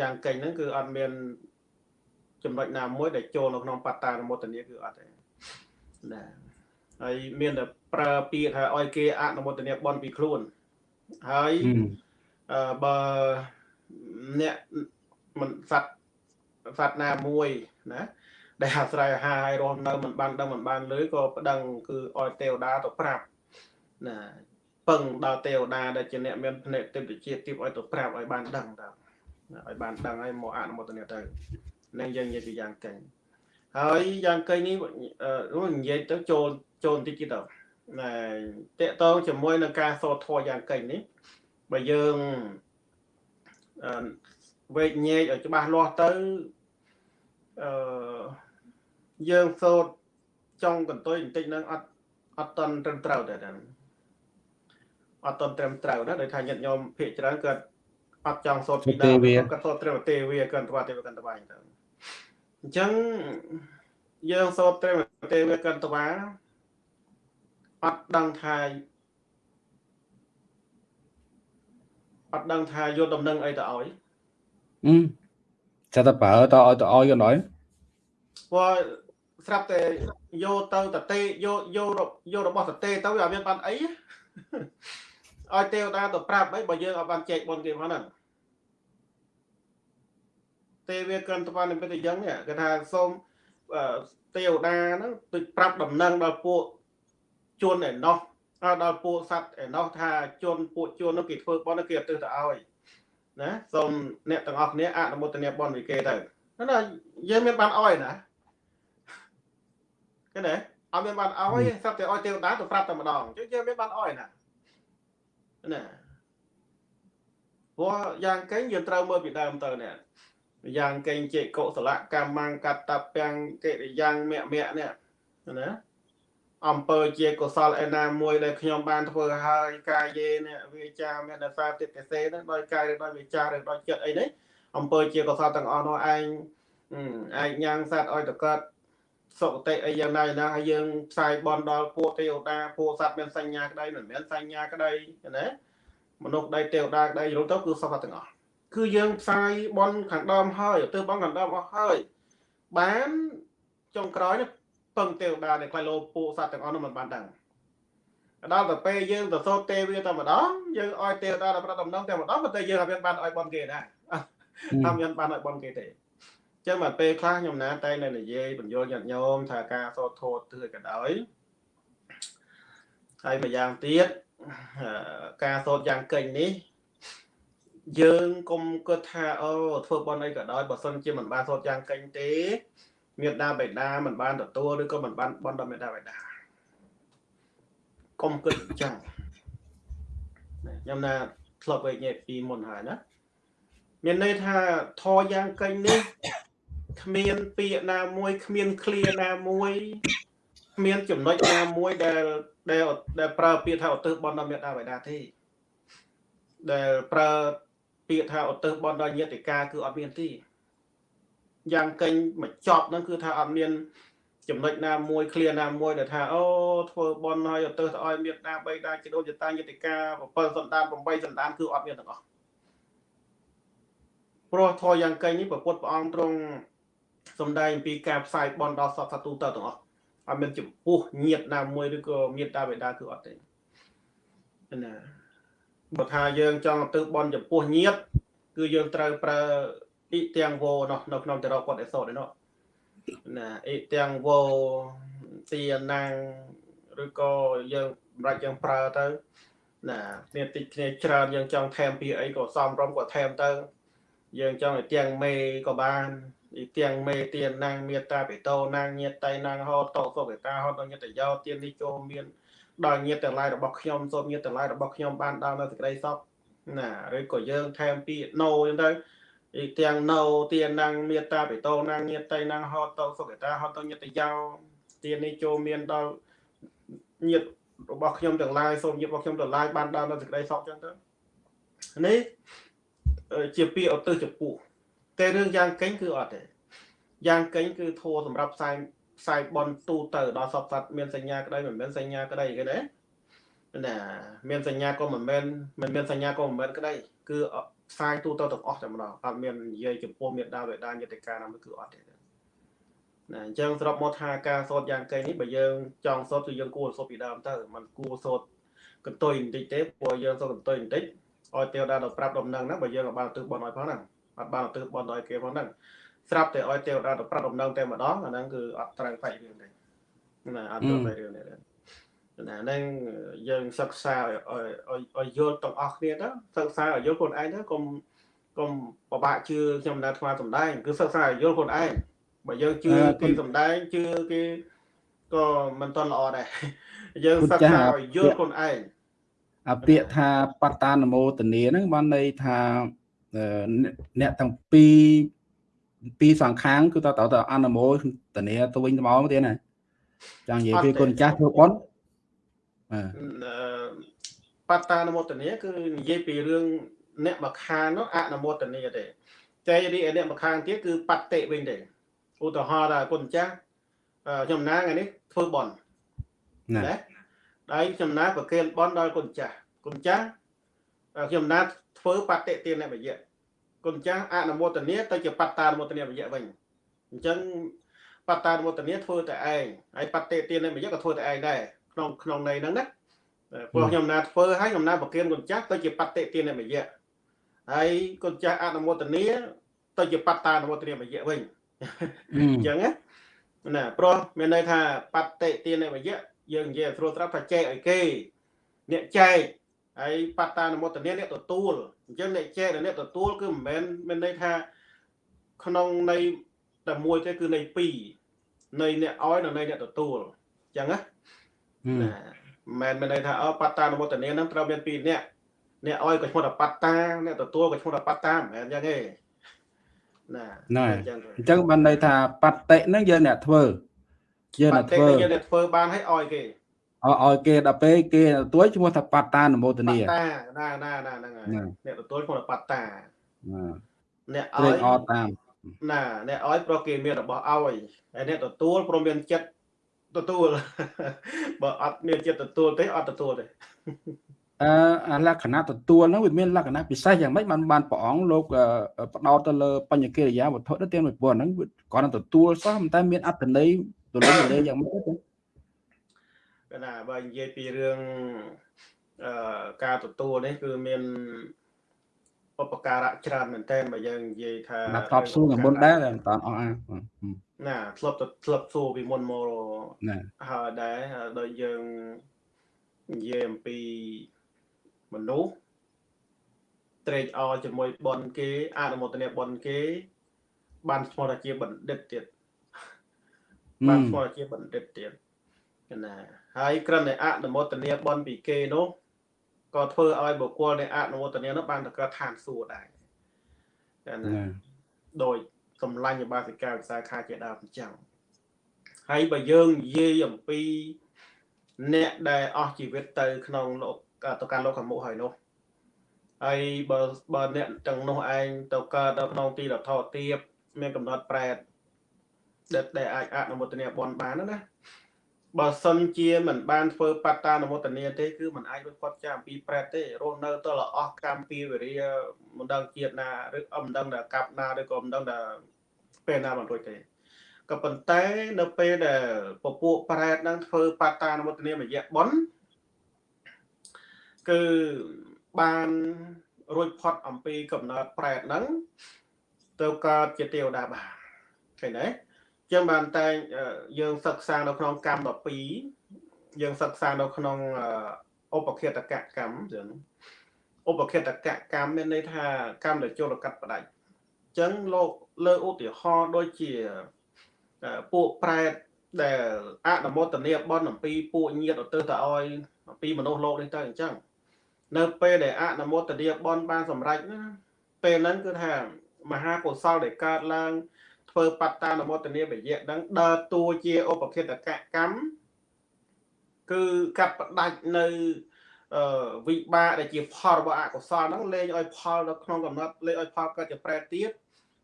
យ៉ាងកេញហ្នឹងគឺអត់មានចំណុចណាមួយដែលចូលនៅក្នុងបត្តានុមោទនីគឺអត់ទេណាហើយមានតែប្រើពាក្យថាឲ្យគេអនុមោទនីបនពីខ្លួនហើយអឺបើ អ្នកមិនសัตว์សัตว์ណាមួយណាដែលអាស្រ័យអាហារឲ្យរស់នៅមិនបានដឹងមិនបានលឺក៏ប្តឹងគឺឲ្យទេវតាទៅប្រាប់ណាពឹងដល់ទេវតាដែលជាអ្នកមានភ្នែកទិដ្ឋិជាតិទីឲ្យទៅប្រាប់ឲ្យបានដឹងតើឲ្យបានដឹងឲ្យមកអនុមោទនាទៅនឹងយើងនិយាយពីយ៉ាងកេងហើយយ៉ាងកេងនេះនិយាយទៅចូលចូលបន្តិចទៀតទៅណែតកតងជាមួយនឹងការសូត្រធម៌យ៉ាងកេងនេះបើយើងអឺ វេកញែកឲ្យច្បាស់លាស់ទៅអឺយើងសូត្រចង់កន្ទុយបន្តិចនឹងអត់អត់តន់ត្រឹមត្រូវតែហ្នឹងអត់តត្រឹមត្រូវណាដោយថាញាតិញោមភាកច្រើនគាត់អត់ចង់សូត្រពីដើមគាត់សូត្រត្រឹមទេវាគាត់ទៅទេវាកាន់តវាទៅអញ្ចឹងយើងសូត្រត្រឹមទេវាកាន់តវាអត់ដឹងថា អត់ដឹងថាយកដំណឹងអីទៅឲ្យអឺចាតែប្រើតឲ្យទៅឲ្យក៏ដោយព្រោះស្រាប់តែយកទៅតទេយកយកយករបស់តទេទៅវាអត់មានបានអីឲ្យទេវតាទៅប្រាប់អីបើយើងអត់បានចែកបុណ្យគេផងហ្នឹងទេវាកិនតបាននិមិត្តយ៉ាងនេះគេថាសូមទេវតាហ្នឹងទៅប្រាប់ដំណឹងដល់ពួកជួនឯណោះ ដល់ពួកសัตว์ឯណោះថាជួនពួកជួននោះគេធ្វើបុណ្យគេអត់ទៅទៅឲ្យណាសូមអ្នកទាំងអស់គ្នាអនុមោទនាបុណ្យវិគេទៅណាយើងមានបានឲ្យណាឃើញទេអត់មានបានអោយស្រាប់តែអោយទេវតាទៅប្រាប់តែម្ដងអញ្ចឹងយើងមានបានអោយណាណាព្រោះយ៉ាងកេងយើងត្រូវមើលពីដើមទៅនេះយ៉ាងកេងចេកុសលកម្មង្កតពាំងកិរិយ៉ាងមៈមៈនេះណា អំពើជាកុសលឯណាមួយដែលខ្ញុំបានធ្វើហើយកាយេនេះវាចាមេនសាទិកសេហ្នឹងដោយកាយឬដោយវាចាឬដោយចិត្តអីនេះអំពើជាកុសលទាំងអស់នោះឯងឯងញ៉ាំងសត្វឲ្យតកើតសុគតិអីយ៉ាងណាណាហើយយើងផ្សាយបនដល់ពួកទេវតាពួកសត្វមានសញ្ញាក្តីមិនមានសញ្ញាក្តីណាមនុស្សដីទេវតាក្តីយល់ទៅគឺសុខទាំងអស់គឺយើងផ្សាយបនខាងដើមហើយទៅបនខាងដើមអស់ហើយបានចុងក្រោយនេះ ពឹងទេវតាដែលខ្លាចលោពួកសត្វទាំងអស់នោះមិនបានដឹងដល់ទៅពេលយើងទៅសូត្រទេវាតែម្ដងយើងឲ្យទេវតាដល់ប្រដំណងតែម្ដងប៉ុន្តែយើងអត់មានបានឲ្យបនគេដែរអត់មានបានឲ្យបនគេទេចឹងមកពេលខ្លះខ្ញុំណាតែនៅនិយាយបញ្យល់ញាតិញោមថាការសូត្រធម៌ទឿក៏ដោយហើយម្យ៉ាងទៀតការសូត្រយ៉ាងកិញនេះយើងកុំគិតថាអូធ្វើបន់អីក៏ដោយបើសិនជាមិនបានសូត្រយ៉ាងកិញទេ មេដាបេដាមិនបានទទួលឬក៏មិនបានបន់ដល់មេដាបេដាកុំគិតអញ្ចឹងខ្ញុំណាធ្លាប់វិញនិយាយពីមុនហើយណាមានន័យថាធរយ៉ាងកិញនេះគ្មានពាក្យណាមួយគ្មានឃ្លាណាមួយគ្មានចំណុចណាមួយដែលដែលដែលប្រើពាក្យថាឧទ្ទិសបន់ដល់មេដាបេដាទេដែលប្រើពាក្យថាឧទ្ទិសបន់ដល់ញាតិកាគឺអត់មានទេ យ៉ាងកេញមកចប់ហ្នឹងគឺថាអត់មានចំណុចណាមួយឃ្លាណាមួយដែលថាអូធ្វើបន់ហើយឧទ្ទិសទៅឲ្យមេដាបេដាជីដូនចតាញាតិកា7សន្តាន8សន្តានគឺអត់មានទាំងអស់ព្រោះធរយ៉ាងកេញនេះប្រពុតព្រះអង្គទ្រង់សំដែងពីការផ្សាយបន់ដល់សត្វសត្វទូទៅទាំងអស់អត់មានចំពោះញាតណាមួយឬក៏មេត្តាបិតាគឺអត់ទេណាបើថាយើងចង់ទៅបន់ចំពោះញាត គឺយើងត្រូវប្រើ អ៊ីទាំងវោនោះនៅក្នុងតរគាត់អេសូតឯនោះណាអ៊ីទាំងវោទីណាំងឬក៏យើងសម្រាប់យើងប្រើទៅ ណាគ្នាតិចគ្នាច្រើនយើងចង់ថែមពីអីក៏សំរំក៏ថែមទៅ យើងចង់ឲ្យទាំងមេក៏បានទីទាំងមេទានណាងមេតាបេតោណាងញាតតៃណាងហោតោសុបេតាហោតញាតយោទាននេះចូលមានដល់ញាតទាំងឡាយរបស់ខ្ញុំសូមញាតទាំងឡាយរបស់ខ្ញុំបានដល់នៅសេចក្តីសុខណាឬក៏យើងថែមពីណូអញ្ចឹងទៅ ទីទាំងណូទានណាងមេតាបេតោណាងញាតតៃណាងហោតោសុបេតាហោតញាតយោទាននេះចូលមានដល់ញាតរបស់ខ្ញុំទាំងឡាយសូមញាតរបស់ខ្ញុំទាំងឡាយបានដល់នៅសេចក្តីសុខអញ្ចឹងទៅនេះជាពាក្យឧទ្ទិសចំពោះតែរឿងយ៉ាងកេងគឺអត់ទេយ៉ាងកេងគឺធัวសម្រាប់ផ្សាយផ្សាយបនទូទៅដល់សពសត្វមានសញ្ញាក្តីមិនមានសញ្ញាក្តីគេណាណាមានសញ្ញាក៏មិនមែនមិនមានសញ្ញាក៏មិនមែនក្តីគឺ ផ្សាយទូទៅទាំងអស់តែម្ដងអត់មាននិយាយចំពោះមេដាវេដាយតិកាណាមួយគឺអត់ទេណាអញ្ចឹងស្របមកថាការសូត្រយ៉ាងកេងនេះបើយើងចង់សូត្រគឺយើងគួរសូត្រពីដើមទៅมันគួរសូត្រកន្ទុយបន្តិចទេព្រោះយើងសូត្រកន្ទុយបន្តិចឲ្យទេវតាដល់ប្រាប់ដំណឹងហ្នឹងបើយើងក៏បានទិសបនឲ្យផងហ្នឹងអត់បានទិសបនឲ្យគេផងហ្នឹងស្រាប់តែឲ្យទេវតាទៅប្រាប់ដំណឹងតែម្ដងអាហ្នឹងគឺអត់ត្រូវផ្នែករឿងទេណាអត់ត្រូវផ្នែករឿងទេ ណាហ្នឹងយើងសិក្សាឲ្យឲ្យយល់ទាំងអស់គ្នាទៅសិក្សាឲ្យយល់ខ្លួនឯងទៅកុំកុំពិបាកជឿខ្ញុំនៅថ្មសំដែងគឺសិក្សាឲ្យយល់ខ្លួនឯងបើយើងជឿគេសំដែងជឿគេក៏មិនតន់ល្អដែរយើងសិក្សាឲ្យយល់ខ្លួនឯងអាពាក្យថាបត្តានមោទនីហ្នឹងបានន័យថាអ្នកទាំងពីរពីរសងខាងគឺតើតើអនុមោទនីទៅវិញទៅមកទៀតណាចង់និយាយពីគុណចាស់ធ្វើបន់ បាទបត្តានមោទនីគឺនិយាយពីរឿងអ្នកមកខាងនោះអនុមោទនីទេតែរីឯអ្នកមកខាងទៀតគឺបត្តិវិញទេឧទាហរណ៍ថាគុណចាស់ខ្ញុំណាថ្ងៃនេះធ្វើបន់ណាដៃចំណាប្រគេនបនដល់គុណចាស់គុណចាស់ខ្ញុំណាធ្វើបតិទានបយៈគុណចាស់អនុមោទនាទៅជាបត្តានុមោទនាបយៈវិញអញ្ចឹងបត្តានុមោទនាធ្វើតែឯងហើយបតិទានបយៈក៏ធ្វើតែឯងដែរ ក្នុងក្នុងន័យហ្នឹងណាព្រោះខ្ញុំណាធ្វើហើយខ្ញុំណាប្រគេនគុណចាស់ទៅជាបតិទានបយៈហើយគុណចាស់អនុមោទនាទៅជាបត្តានុមោទនាបយៈវិញអញ្ចឹងណាណាព្រោះមានន័យថាបតិទានបយៈយើងនិយាយស្រួលស្រាប់ថាចែកឲ្យគេអ្នកចែកហើយបត្តានុមោទនាអ្នកទទួលអញ្ចឹងអ្នកចែកនិងអ្នកទទួលគឺមិនមែនមានន័យថាក្នុងន័យតែមួយទេគឺន័យពីរនៃអ្នកឲ្យនិងនៃអ្នកទទួលអញ្ចឹងណាណា មិនមែនមានន័យថាអបត្តានុមោទនានឹងត្រូវមានពីរអ្នកអ្នកឲ្យក៏ឈ្មោះថាបត្តាអ្នកទទួលក៏ឈ្មោះថាបត្តាមិនមែនអញ្ចឹងទេណាណាអញ្ចឹងអញ្ចឹងបានន័យថាបតិហ្នឹងយើងអ្នកធ្វើយើងអ្នកធ្វើយើងអ្នកធ្វើបានឲ្យឲ្យគេឲ្យគេដល់ពេលគេទទួលឈ្មោះថាបត្តានុមោទនាបត្តាណាណាណាហ្នឹងហើយអ្នកទទួលឈ្មោះថាបត្តាណាអ្នកឲ្យអតាមណាអ្នកឲ្យព្រោះគេមានរបស់ឲ្យហើយអ្នកទទួលព្រមមានចិត្ត ទទួលបើអត់មានចិត្តទទួលទេអត់ទទួលទេអឺលក្ខណៈទទួលហ្នឹងវាមានលក្ខណៈពិសេសយ៉ាងម៉េចបានបានព្រះអង្គលោកផ្ដោតទៅលើបញ្ញកិរិយាវត្ថុទៅទាំងមួយប៉ុណ្ណឹងគាត់នឹងទទួលសោះតែមានអត្ថន័យទូលំទូលាយយ៉ាងម៉េចទេកណាបើនិយាយពីរឿងអឺការទទួលនេះគឺមានឧបការៈច្រើនមែនតើបើយើងនិយាយថាណាប់តបសួរពីមុនដែរតែអត់អស់អា ណាធ្លាប់ទៅធ្លាប់សួរពីមុនមកណាហើយដែរដោយយើងនិយាយអំពីមនុស្សត្រេកអរជាមួយបនគេអនុមោទនាបនគេ បានឈ្មោះថាជាបណ្ឌិតទៀតបានឈ្មោះថាជាបណ្ឌិតទៀតណាហើយក្រឹមតែអនុមោទនាបនពីគេនោះក៏ធ្វើឲ្យបុគ្គលនៃអនុមោទនានោះបានទៅកើតឋានសួគ៌ដែរណាដោយ សម្លាញ់បាសិកាវិសាខាជាដើមអញ្ចឹងហើយបើយើងនិយាយអំពី អ្នកដែលអស់ជីវិតទៅ ក្នុងលោកទៅកាន់លោកខាងមុខហើយនោះហើយបើបើអ្នកទាំងនោះឯងទៅកើតនៅក្នុងទីរដ្ឋោទៀបមានកំណត់ប្រែតដែលអាចអនុមោទនាបនបានណា បើសិនជាមិនបានធ្វើបត្តានុមោទនាទេគឺមិនអាចរួចផុតចាកអំពីប្រែតទេរស់នៅទៅលអស់កម្មពីវិរិយមិនដឹងជាតិណាឬអមិនដឹងថាកាប់ណាឬក៏មិនដឹងថាពេលណាមិនរួចទេក៏ប៉ុន្តែនៅពេលដែលពពួកប្រែតនឹងធ្វើបត្តានុមោទនាមយៈបុណ្យគឺបានរួចផុតអំពីកំណត់ប្រែតហ្នឹងទៅកើតជាទេវតាបានឃើញទេ ចឹងបានតែយើងសិក្សានៅក្នុងកម្ម12យើងសិក្សានៅក្នុងឧបគិតកកម្មចឹងឧបគិតកកម្មមានន័យថាកម្មដែលចូលកាត់ផ្ដាច់ចឹងលោកលើឧទាហរណ៍ដូចជាពួកប្រែតដែលអនុមោទនាបនអំពីពួកញាតិទៅទៅឲ្យអំពីមនុស្សលោកនេះទៅអញ្ចឹងនៅពេលដែលអនុមោទនាបនបានសម្រេចណាពេលហ្នឹងគឺថាមហាកុសលដែលកើតឡើង ធ្វើបត្តានុមោទនាបយៈហ្នឹងដើរតួជាឧបគិតកកម្មគឺកាត់ផ្ដាច់នៅវិបាកដែលជាផលរបស់អកុសលហ្នឹងលែងឲ្យផលនៅក្នុងកំណត់លែងឲ្យផលកើតជាប្រែទៀត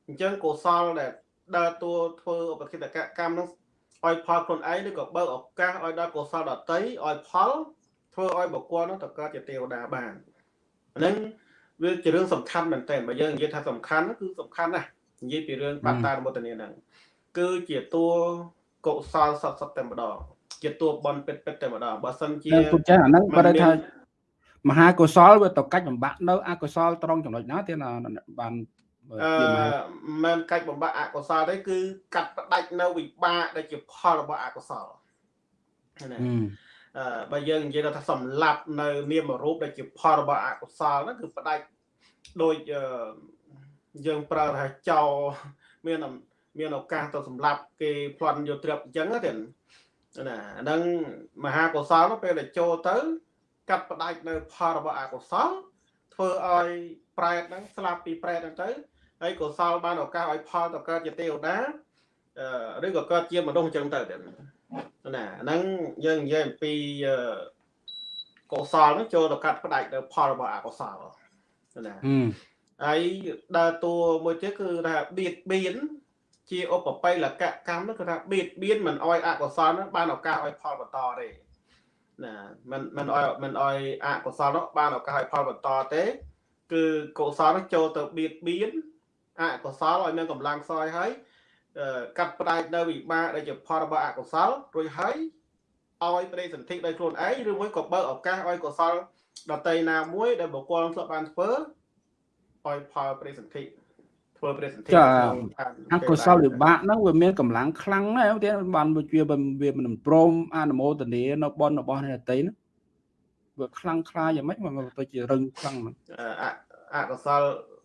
អញ្ចឹងកុសលដែលដើរតួធ្វើឧបគិតកកម្មហ្នឹងឲ្យផលខ្លួនឯងឬក៏បើកឱកាសឲ្យដល់កុសលដតីឲ្យផលធ្វើឲ្យបុគ្គលនោះទៅកើតជាទេវតាបានហ្នឹងវាជារឿងសំខាន់មែនទែនបើយើងនិយាយថាសំខាន់គឺសំខាន់ណាស់ និយាយពីរឿងបត្តានុមោទនាហ្នឹងគឺជាតួកុសលសតសតតែម្ដងជាតួបនពិតពិតតែម្ដងបើសិនជាពុទ្ធចាអាហ្នឹងបើថាមហាកុសលវាទៅកាច់បំបាក់នៅអកុសលត្រង់ចំណុចណាទៀតបានអឺមិនកាច់បំបាក់អកុសលទេគឺកាត់ផ្ដាច់នៅវិបាកដែលជាផលរបស់អកុសលណាអឺបើយើងនិយាយថាសម្លាប់នៅ នាមរូបដែលជាផលរបស់អកុសលហ្នឹងគឺផ្ដាច់ដូច យើងប្រើថាចោមានមានឱកាសទៅសម្លាប់គេផ្លន់យកទ្រព្យអញ្ចឹងទេណាអាហ្នឹងមហាកុសលពេលដែលចូលទៅ កាត់ផ្ដាច់នៅផលរបស់អកុសលធ្វើឲ្យប្រែតហ្នឹងស្លាប់ពីប្រែតហ្នឹងទៅហើយកុសលបានឱកាសឲ្យផលទៅកើតជាទេវតាឬក៏កើតជាមនុស្សអញ្ចឹងទៅណាហ្នឹងយើងនិយាយអំពីកុសលហ្នឹងចូលទៅកាត់ផ្ដាច់នៅផលរបស់អកុសលណា ហើយដើរតួមួយទៀតគឺថាបៀតបៀនជាឧបបិលកកម្មនោះគឺថាបៀតបៀនមិនអោយអកុសលនោះបានឱកាសឲ្យផលបន្តទេណាមិនមិនអោយមិនអោយអកុសលនោះបានឱកាសឲ្យផលបន្តទេ គឺកុសលនោះចូលទៅបៀតបៀនអកុសលឲ្យមានកម្លាំងខ្សោយហើយកាត់ផ្ដាច់នៅវិបាកដែលជាផលរបស់អកុសលរួចហើយឲ្យប្រេសន្ធិដោយខ្លួនឯងឬមួយក៏បើកឱកាសឲ្យកុសលដតីណាមួយដែលបុគ្គលធ្លាប់បានធ្វើ ឲ្យផលប្រេសន្ធិធ្វើប្រេសន្ធិចាអកុសលវិបាកហ្នឹងវាមានកម្លាំងខ្លាំងណាស់ទៀតបានវាវាមិនព្រមអនុមោទនានៅបនរបស់អ្នកតីហ្នឹងវាខ្លាំងខ្លាយ៉ាងម៉េចមកទៅជារឹងខ្លាំងហ្នឹងអកុសល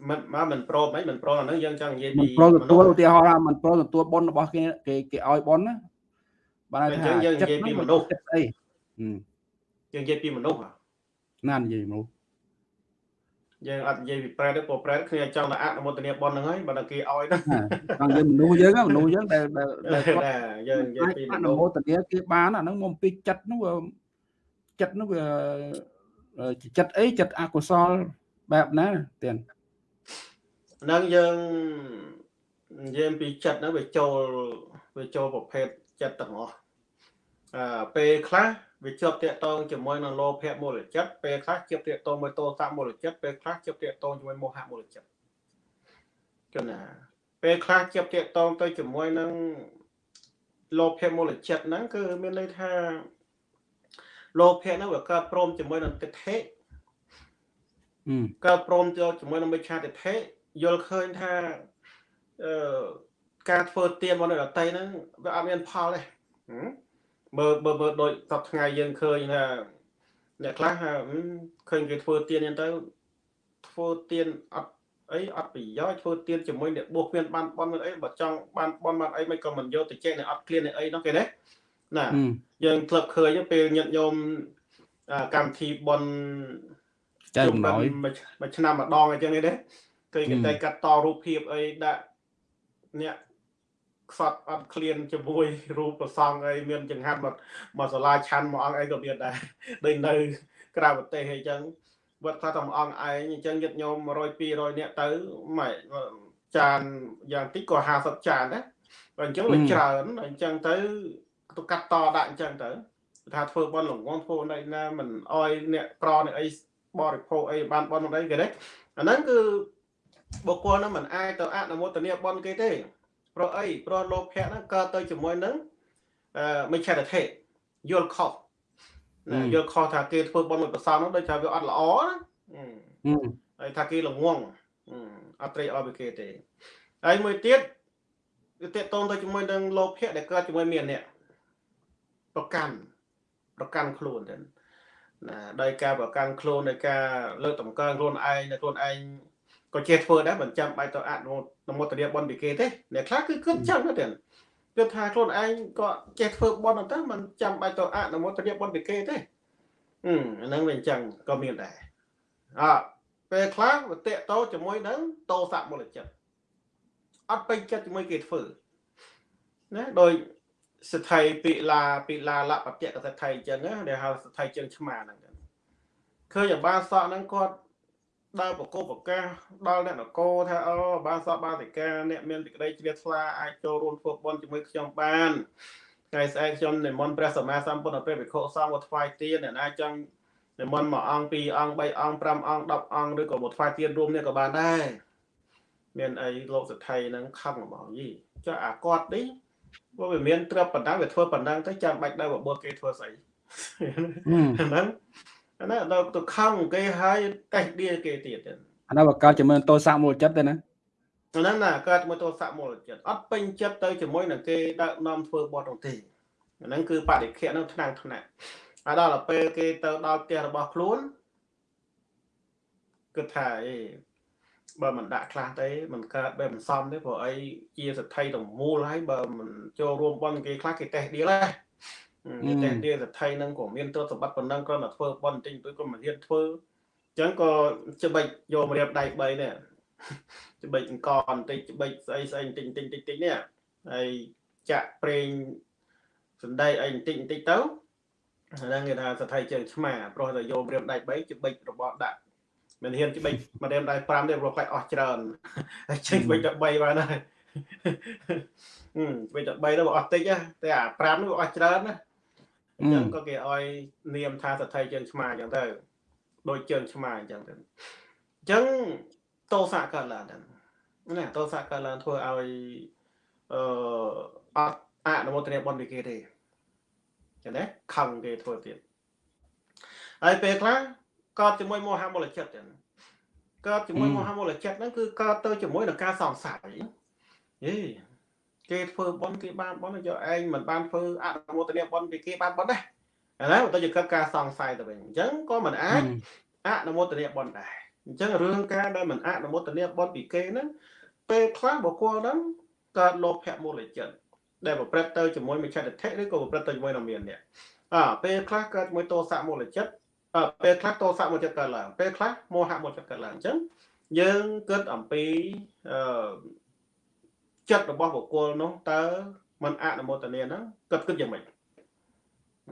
មិនមកមិនព្រមអីមិនព្រមអាហ្នឹងយើងចង់និយាយពីមិនព្រមទទួលឧទាហរណ៍ថាមិនព្រមទទួលបុណ្យរបស់គេគេគេឲ្យបុណ្យណាបាទថាយើងនិយាយពីមនុស្សអីយើងនិយាយពីមនុស្សណានិយាយមនុស្ស យើងអត់និយាយពីប្រែទេព្រោះប្រែគ្នាចង់តែអនុមោទនាបនហ្នឹងហើយបើតែគេឲ្យហ្នឹងចង់យើងមនុស្សយើងមនុស្សយើងដែលដែលយើងនិយាយពីអនុមោទនាគេបានអាហ្នឹងមកពីចិត្តនោះចិត្តនោះវាចិត្តអីចិត្តអកុសលបែបណាទៀតហ្នឹងយើងនិយាយពីចិត្តហ្នឹងវាចូលវាចូលប្រភេទចិត្តទាំងអស់អឺពេលខ្លះ វាជាប់តាក់ទងជាមួយនឹងលោភៈមូលចិត្តពេលខ្លះជាប់តាក់ទងមួយទោសមូលចិត្តពេលខ្លះជាប់តាក់ទងជាមួយមោហៈមូលចិត្តគឺណាពេលខ្លះជាប់តាក់ទងទៅជាមួយនឹងលោភៈមូលចិត្តហ្នឹងគឺមានន័យថាលោភៈហ្នឹងវាកើតព្រមជាមួយនឹងទិដ្ឋិកើតព្រមចូលជាមួយនឹងមិច្ឆាទិដ្ឋិយល់ឃើញថាអឺការធ្វើទៀនរបស់អ្នកដតីហ្នឹងវាអត់មានផលទេ មើលមើលមើលដូចសប្ថ្ងៃយើងឃើញថាអ្នកខ្លះឃើញគេធ្វើទៀនហ្នឹងទៅធ្វើទៀនអត់អីអត់ប្រយោជន៍ធ្វើទៀនជាមួយអ្នកបួសគ្មានបានបន់មានអីបើចង់បានបន់បានអីមិនក៏មិនយកទៅចែកនៅអត់ឃ្លានអីនោះគេណាណាយើងធ្លាប់ឃើញពេលញាតិញោមកម្មវិធីបន់ចែកម្ដងមួយឆ្នាំម្ដងអញ្ចឹងទេឃើញគេតែកាត់តរូបភាពអីដាក់អ្នក ខ្សត់អត់ឃ្លានជាមួយរូបប្រសងអីមានចង្ហាន់មកមកសាលាឆាន់មួយអង្គអីក៏មានដែរដូចនៅ ក្រៅប្រទេសអីចឹងវត្តខ្លះតែមួយអង្គឯងអញ្ចឹងយឹកញោម100 200នាក់ទៅម៉េចចានយ៉ាងតិចក៏50ចានដែរបើអញ្ចឹងវាច្រើនអញ្ចឹងទៅទៅកាត់តដាក់អញ្ចឹងទៅថាធ្វើបន់លងងធ្វើនៅណាមិនអោយអ្នកក្រអ្នកអីបរិភោគអីបានបន់អីគេទេអាហ្នឹងគឺបុគ្គលហ្នឹងមិនអាចទៅអនុមោទនាបន់គេទេ ព្រោះអីព្រោះលោភៈហ្នឹងកើតទៅជាមួយនឹងអឺមិច្ឆតិធិយល់ខុសណាយល់ខុសថាគេធ្វើបន់មួយប្រសងហ្នឹងដូចថាវាអត់ល្អណាហើយថាគេល្ងងអត់ត្រេកអរពីគេទេហើយមួយទៀតវាតេតតងទៅជាមួយនឹងលោភៈដែលកើតជាមួយមានអ្នកប្រកាន់ប្រកាន់ខ្លួនទៅណាដោយការប្រកាន់ខ្លួននៃការលើកតម្កើងខ្លួនឯងនៅខ្លួនឯង ក៏ចេះធ្វើដែរមិនចាំបាច់ទៅអនុមោទនាបន់ពីគេទេអ្នកខ្លះគឺគិតចឹងទៅគិតថាខ្លួនឯងក៏ចេះធ្វើបន់ទៅមិនចាំបាច់ទៅអនុមោទនាបន់ពីគេទេអឺអាហ្នឹងវាអញ្ចឹងក៏មានដែរអើពេលខ្លះវាតេតោជាមួយនឹងតោសមូលចិត្តអត់ពេញចិត្តជាមួយគេធ្វើណាដោយសថៃពិឡាពិឡាលបតិកសថៃអញ្ចឹងដែលហៅសថៃជើងឆ្មាហ្នឹងឃើញអាបានសក់ហ្នឹងគាត់ ដើរបកបកាសដល់អ្នកនគរថាអូបានសពបាតិកាអ្នកមានសេចក្តីជ្រះថ្លាអាចចូលរួមធ្វើបុណ្យជាមួយខ្ញុំបានថ្ងៃស្អែកខ្ញុំនិមន្តព្រះសម្មាសម្ពុទ្ធព្រះភិក្ខុសង្ឃមកថ្វាយទានអ្នកណាចង់និមន្តមួយអង្គពីរអង្គបីអង្គ5អង្គ10អង្គឬក៏មកថ្វាយទានរួមនេះក៏បានដែរមានអីលោកសទ្ធិហ្នឹងខឹងរបស់យីចុះអាគាត់នេះព្រោះវាមានត្រឹបប៉ុណ្ណឹងវាធ្វើប៉ុណ្ណឹងទៅចាំបាច់ដល់បបោះគេធ្វើស្អីហ្នឹង អានោះដល់ទៅខំគេហើយតេះដៀគេទៀតអានោះបើកើតជាមួយតោសមូលចិត្តទេណាអាហ្នឹងណាកើតជាមួយតោសមូលចិត្តអត់ពេញចិត្តទៅជាមួយនឹងគេដឹកនាំធ្វើបត់នោះទេអាហ្នឹងគឺបរិខៈនោះថ្នាំងថ្នាក់ហើយដល់ទៅពេលគេទៅដល់ផ្ទះរបស់ខ្លួនគិតថាអេបើមិនដាក់ខ្លះទេមិនកើតបែបមិនសមទេព្រោះអីជាសទ្ធិទាំងមូលហើយបើមិនចូលរួមបន់គេខ្លះគេតេះដៀលហើយ តែទាសថៃនឹងក៏មានទ្រព្យសម្បត្តិប៉ុណ្ណឹងគ្រាន់តែធ្វើបន់បន្តិចទៅក៏មិនហ៊ានធ្វើអញ្ចឹងក៏ច្បិចយកម្រាមដៃ3នេះច្បិចអង្គបន្តិចច្បិចស្អីស្អីបន្តិចបន្តិចបន្តិចនេះហើយចាក់ប្រេងសណ្ដែកអីបន្តិចបន្តិចទៅហ្នឹងគេថាសថៃជើងឆ្មាព្រោះតែយកម្រាមដៃ3ច្បិចរបស់ដាក់មិនហ៊ានច្បិចម្រាមដៃ5ទេព្រោះខ្លាចអស់ច្រើនហើយចេញច្បិចតែ3បានហើយច្បិចតែ3ទៅអស់តិចតែអា5នោះអស់ច្រើនណា អញ្ចឹងក៏គេឲ្យនាមថាសទ្ធិជើងឆ្មាអញ្ចឹងទៅដូចជើងឆ្មាអញ្ចឹងទៅអញ្ចឹងតោសៈកើតឡើងហ្នឹងណាតោសៈកើតឡើងធ្វើឲ្យអឺអត់អនុមោទនាបុណ្យពីគេទេចឹងណាខឹងគេធ្វើទៀតហើយពេលខ្លះកើតជាមួយមោហមូលចិត្តចឹងកើតជាមួយមោហមូលចិត្តហ្នឹងគឺកើតទៅជាមួយនឹងការសង្ស័យយេ គេធ្វើបន់គេបានបន់យកឯងមិនបានធ្វើអនុមោទនាបន់ពីគេបានបន់ដែរអាណាបើទៅជាកិច្ចការសង្ស័យទៅវិញអញ្ចឹងក៏មិនអាចអនុមោទនាបន់ដែរអញ្ចឹងរឿងការដែលមិនអនុមោទនាបន់ពីគេហ្នឹងពេលខ្លះបុគ្គលហ្នឹងកើតលោភៈមូលចិត្តដែលប្រព្រឹត្តទៅជាមួយមិច្ឆតិធិឬក៏ប្រព្រឹត្តទៅជាមួយនឹងមាននេះអើពេលខ្លះកើតជាមួយទោសៈមូលចិត្តអើពេលខ្លះទោសៈមូលចិត្តកើតឡើងពេលខ្លះមោហៈមូលចិត្តកើតឡើងអញ្ចឹងយើងគិតអំពីអឺ ចិត្តរបស់បុគ្គលនោះតើมันអនុមោទនាហ្នឹងគិតគិតយ៉ាងម៉េច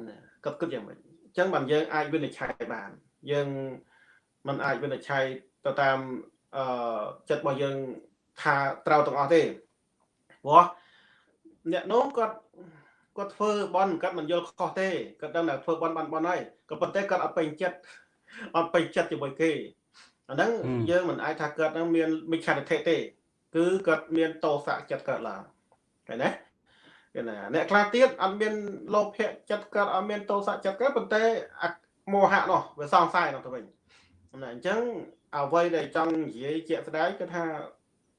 ណាគិតគិតយ៉ាងម៉េចអញ្ចឹងបានយើងអាចវិនិច្ឆ័យបានយើងมันអាចវិនិច្ឆ័យទៅតាមអឺចិត្តរបស់យើងថាត្រូវទាំងអស់ទេព្រោះអ្នកនោះគាត់គាត់ធ្វើបន់គាត់មិនយល់ខុសទេគាត់ដឹងតែធ្វើបន់បានបន់ហើយក៏ប៉ុន្តែគាត់អត់ពេញចិត្តអត់ពេញចិត្តជាមួយគេអាហ្នឹងយើងមិនអាចថាគាត់នឹងមានមិច្ឆាទិដ្ឋិទេ គឺគាត់មានតោសៈចិត្តកើតឡើងឃើញទេគេណាអ្នកខ្លះទៀតអត់មានលោភៈចិត្តកើតអត់មានតោសៈចិត្តកើតប៉ុន្តែមោហៈនោះវាសង្ស័យនោះទៅវិញណាអញ្ចឹងអ្វីដែលចង់និយាយជាក់ស្ដែងគឺថា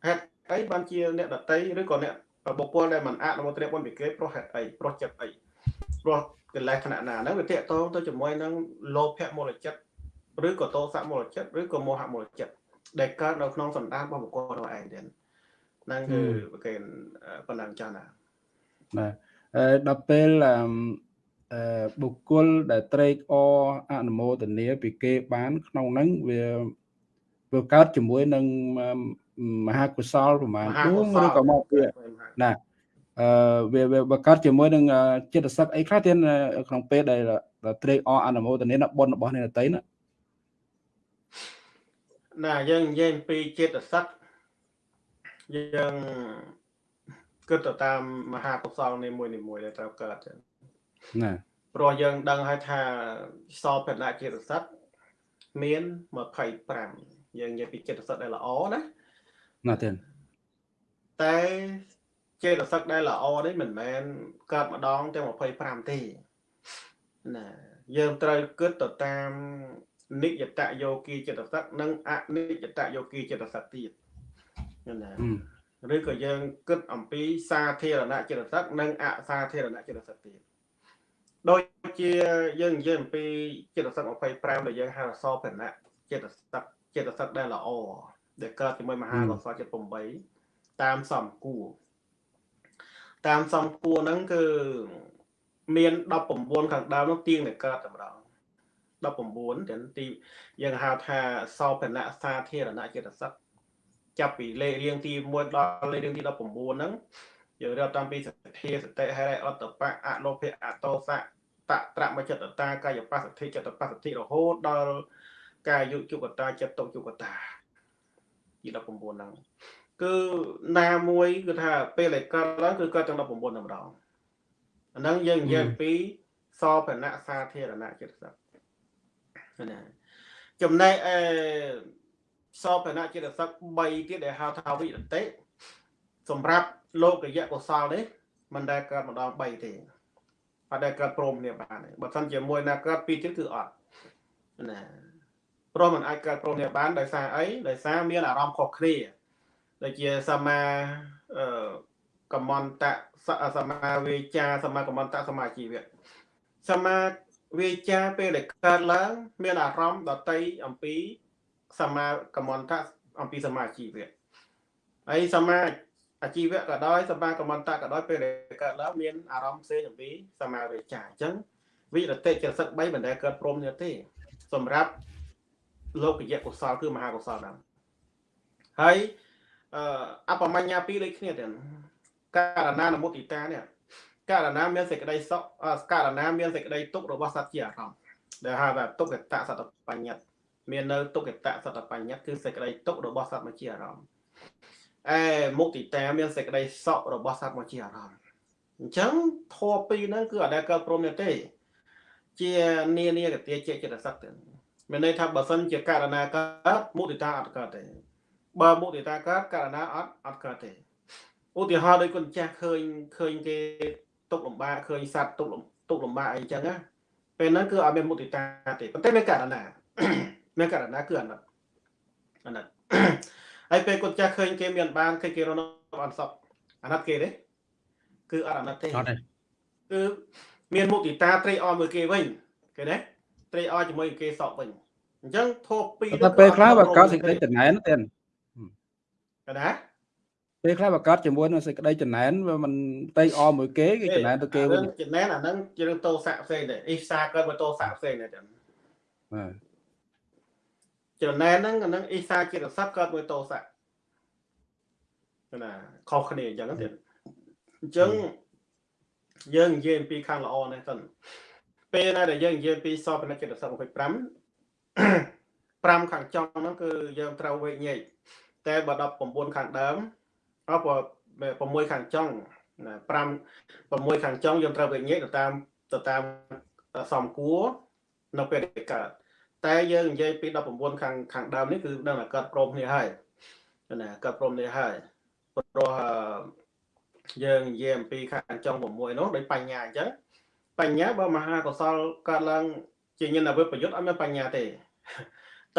ហេតុអីបានជាអ្នកដតីឬក៏អ្នកបុគ្គលដែលមិនអនុមោទនាបុណ្យពីគេប្រុសហេតុអីប្រុសចិត្តអីប្រុសកិលេសថ្នាក់ណាហ្នឹងវាតកតងទៅជាមួយនឹងលោភៈមូលចិត្តឬក៏តោសៈមូលចិត្តឬក៏មោហៈមូលចិត្ត ដែលកើតនៅក្នុងសន្តានរបស់បុគ្គលរបស់ឯងទៀតហ្នឹងគឺគេប៉ុណ្ណឹងចាស់ណាបាទអឺដល់ពេលអឺបុគ្គលដែលត្រេកអរអនុមោទនាពីគេបានក្នុងហ្នឹងវាវាកើតជាមួយនឹងមហាកុសលប្រមាណដួងឬក៏មកវាណាអឺវាវាកើតជាមួយនឹងចិត្តសឹកអីខ្លះទៀតក្នុងពេលដែលត្រេកអរអនុមោទនាបុណ្យរបស់អ្នកតីណា ណាយើងនិយាយអំពីចិត្តសឹកយើងគិតទៅតាមមហាកុសលនីមួយនីមួយដែលត្រូវកើតណាព្រោះយើងដឹងហើយថាសោបនៈចិត្តសឹកមាន25យើងនិយាយពីចិត្តសឹកដែលល្អណាណាទេតែចេតសិកដែលល្អនេះមិនមែនកើតម្ដងទាំង25ទេណាយើងត្រូវគិតទៅតាម និយតយោគីចិត្តសិកនិងអនិយតយោគីចិត្តសិកទៀតណាឬក៏យើងគិតអំពីសាធារណចិត្តសិកនិងអសាធារណចិត្តសិកទៀតដូចជាយើងនិយាយអំពីចិត្តសិក25ដែលយើងហៅអសរភណៈចិត្តសិកចិត្តសិកដែលល្អដែលកើតជាមួយមហាកុសលចិត្ត8តាមសំគួរតាមសំគួរហ្នឹងគឺមាន19ខាងដើមនោះទៀងតែកើតតែម្ដង 19ទាំងទីយើងហៅថាសោភណៈសាធារណចិត្តសឹកចាប់ពីលេខរៀងទី1ដល់លេខរៀងទី19ហ្នឹងយើងរៀបតាំងពីសទ្ធាសតិហេរិអត្តបៈអលោភៈអតោសៈតត្រមចិត្តតាកាយបស្សទ្ធិចិត្តបស្សទ្ធិរហូតដល់កាយុជុកតាចិត្តតុជុកតាទី19ហ្នឹងគឺណាមួយគឺថាពេលដែលកើតឡើងគឺកើតទាំង19តែម្ដងអាហ្នឹងយើងនិយាយអំពីសបណៈសាធារណៈចិត្តសឹក ណាចំណែកអេសបណៈចិត្តសឹក3ទៀតដែលហៅថាវិរតិសម្រាប់លោកយៈកុសលនេះមិនដែលកើតម្ដង3ទេអត់ដែលកើតព្រមគ្នាបានទេបើមិនជាមួយណាកើតពីរទៀតគឺអត់ណាព្រោះมันអាចកើតព្រមគ្នាបានដោយសារអីដោយសារមានអារម្មណ៍ខុសគ្នាដូចជាសមាអឺកមន្តៈសមាវេចាសមាកមន្តៈសមាជីវៈសមា វេចាពេលដែលកើតឡើង មានអារម្មណ៍ដតីអំពីសមាកមន្តៈអំពីសមាជីវៈហើយសមាអាជីវៈក៏ដោយសមាកមន្តៈក៏ដោយពេលដែលកើតឡើងមានអារម្មណ៍ផ្សេងអំពីសមាវេចាអញ្ចឹងវិរតិចិត្តសឹក3មិនដែលកើតព្រមនេះទេ សម្រាប់លោកយៈកុសលគឺមហាកុសលហ្នឹងហើយអបមញ្ញាពីរដូចគ្នាទាំងករណានមុតិតានេះ ករណាមានសេចក្តីសុខករណាមានសេចក្តីទុករបស់សត្វជាអារម្មណ៍ដែលហៅថាទុក្ខតសតបញ្ញត្តិមាននៅទុក្ខតសតបញ្ញត្តិគឺសេចក្តីទុករបស់សត្វមកជាអារម្មណ៍អេមុតិតាមានសេចក្តីសុខរបស់សត្វមកជាអារម្មណ៍អញ្ចឹងធម៌ពីរហ្នឹងគឺអត់ដែលកើតព្រមទេ ជានានាកតិជាចិត្តសឹកទៅមានន័យថាបើសិនជាករណាកើតមុទិតាអត់កើតទេបើមុទិតាកើតករណាអត់អត់កើតទេឧទាហរណ៍ដូចគុណចាស់ឃើញឃើញគេ ទុកលំបាកឃើញសត្វទុកទុកលំបាកអីចឹងណាពេលហ្នឹងគឺអត់មានមុទិតាទេប៉ុន្តែមានករណាមានករណាគឺអាណិតអាណិតហើយពេលគុណចាស់ឃើញគេមានបានឃើញគេរស់នៅអត់សក់អាណិតគេទេគឺអត់អាណិតទេអត់ទេគឺមានមុទិតាត្រេកអរមើលគេវិញគេណាត្រេកអរជាមួយគេសក់វិញអញ្ចឹងធូបពីរតែពេលខ្លះបើកើតសេចក្តីតំណែនទេកណា ពេលខ្លះប្រកាសជាមួយនឹងសេចក្តីចំណែនវាមិនតែអមួយគេគេចំណែនទៅគេវិញចំណែនអាហ្នឹងជារឿងតោស័កផ្សេងដែរអ៊ីសាកើតមកតោស័កផ្សេងដែរបាទចំណែនហ្នឹងអាហ្នឹងអ៊ីសាជារស័កកើតមកតោស័កណាខុសគ្នាអញ្ចឹងទៀតអញ្ចឹងយើងនិយាយអំពីខាងល្អនេះសិនពេលណាដែលយើងនិយាយពីសពនិកចិត្ត25 5ខាងចុងហ្នឹងគឺយើងត្រូវវេញែកតែបើ19ខាងដើម អប6ខាងចុងណា5 6ខាងចុងយើងត្រូវវេញែកទៅតាមទៅតាមសំគួរនៅពេលដែលកើតតែយើងនិយាយពី19ខាងខាងដើមនេះគឺដឹងតែកើតព្រមគ្នាហើយណាកើតព្រមគ្នាហើយព្រោះយើងនិយាយអំពីខាងចុង6នោះដោយបញ្ញាអញ្ចឹងបញ្ញាបើមហាកុសលកើតឡើងជាញាណវិបយុទ្ធអត់មានបញ្ញាទេ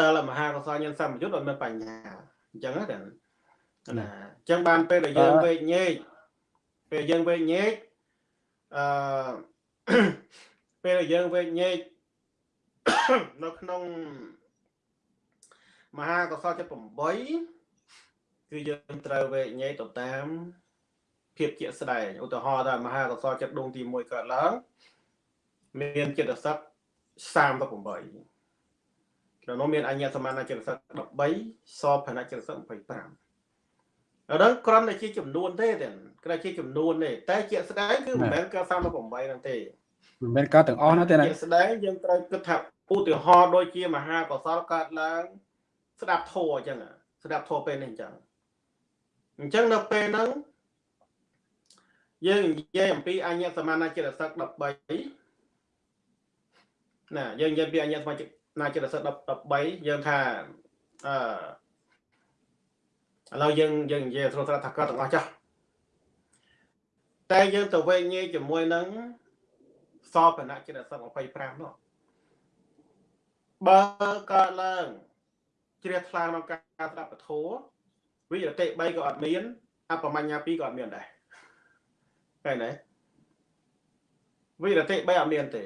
តើមហាកុសលញាណសម្បយុទ្ធអត់មានបញ្ញាអញ្ចឹងណា ណាអញ្ចឹងបានពេលដែលយើងវេកញែកពេលយើងវេកញែកអឺពេលដែលយើងវេកញែកនៅក្នុងមហាកុសលចិត្ត8គឺយើងត្រូវវេកញែកទៅតាមភាពជាក់ស្ដែងឧទាហរណ៍ថាមហាកុសលចិត្តដួងទី1កើតឡើងមានចិត្តសឹក38ក្នុងនោះមានអញ្ញសមានចិត្តសឹក13សផនចិត្តសឹក25 ដល់គ្រាន់តែជាចំនួនទេតែគ្រាន់ជាចំនួនទេតែជាក់ស្ដែងគឺមិនមែនកើត38ហ្នឹងទេមិនមែនកើតទាំងអស់ណាទេណាជាក់ស្ដែងយើងត្រូវគិតថាឧទាហរណ៍ដូចជាមហាកុសលកើតឡើង ស្ដាប់ធម៌អញ្ចឹងស្ដាប់ធម៌ពេលនេះអញ្ចឹងអញ្ចឹងនៅពេលហ្នឹងយើងនិយាយអំពីអញ្ញសមានចិត្តសឹក13ណាយើងនិយាយពីអញ្ញសមាជិកណាចិត្តសិទ្ធ13យើងថាអឺ ឥឡូវយើងយើងនិយាយស្រួលស្រាប់ថាគាត់ទាំងអស់ចុះតែយើងទៅវែងញែកជាមួយនឹងសពណៈចិត្តសិទ្ធ25នោះបើកើតឡើងជ្រះថ្លាក្នុងការស្ដាប់ពធវិរតិ3ក៏អត់មានអបមញ្ញា2ក៏អត់មានដែរឃើញទេវិរតិ3អត់មានទេ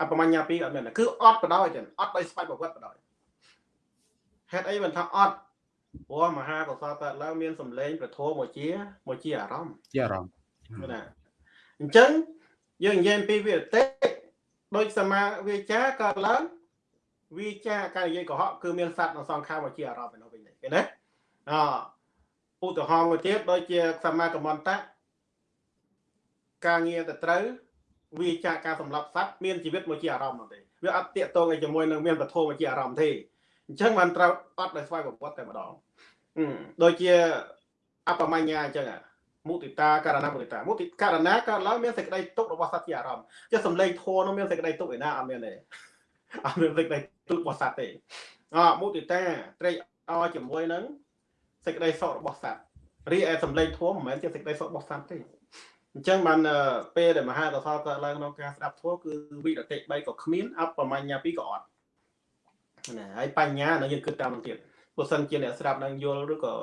អបមញ្ញាពីរអត់មានគឺអត់បដ ாய் ចឹងអត់ដោយស្វ័យប្រវត្តិបដ ாய் ហេតុអីមិនថាអត់ ព្រោះមហាកុសលកើតឡើងមានសម្លេងប្រធមមកជាមកជាអារម្មណ៍ជាអារម្មណ៍ណាអញ្ចឹងយើងនិយាយពីវិតិដូចសមាវិចាកើតឡើងវិចាការនិយាយកុហកគឺមានសត្វនៅសងខាងមកជាអារម្មណ៍ឯនោះវិញទេឃើញទេអឧទាហរណ៍មួយទៀតដូចជាសមាកមន្តៈការងារទៅត្រូវវាចាកការសម្លាប់សត្វមានជីវិតមកជាអារម្មណ៍នោះទេវាអត់តាកតងឲ្យជាមួយនឹងមានពធមកជាអារម្មណ៍ទេ អញ្ចឹងបានត្រូវអត់ដោយស្វ័យប្រវត្តិតែម្ដងដូចជាអបមញ្ញាអញ្ចឹងមុទិតាករណមុទិតាមុទិករណកើតឡើងមានសេចក្តីទុករបស់សត្វជាអារម្មណ៍ចុះសំឡេងធัวនោះមានសេចក្តីទុកឯណាអត់មានទេអត់មានសេចក្តីទុករបស់សត្វទេអមុទិតាត្រេកអរជាមួយនឹងសេចក្តីសុខរបស់សត្វរីឯសំឡេងធัวមិនមែនជាសេចក្តីសុខរបស់សត្វទេអញ្ចឹងបានពេលដែលមហាកសលកើតឡើងក្នុងការស្ដាប់ធម៌គឺវិរតិ3ក៏គ្មានអបមញ្ញា2ក៏អត់ ណាហើយបញ្ញានៅយើងគិតតាមនឹងទៀតបើសិនជាអ្នកស្ដាប់នឹងយល់ឬក៏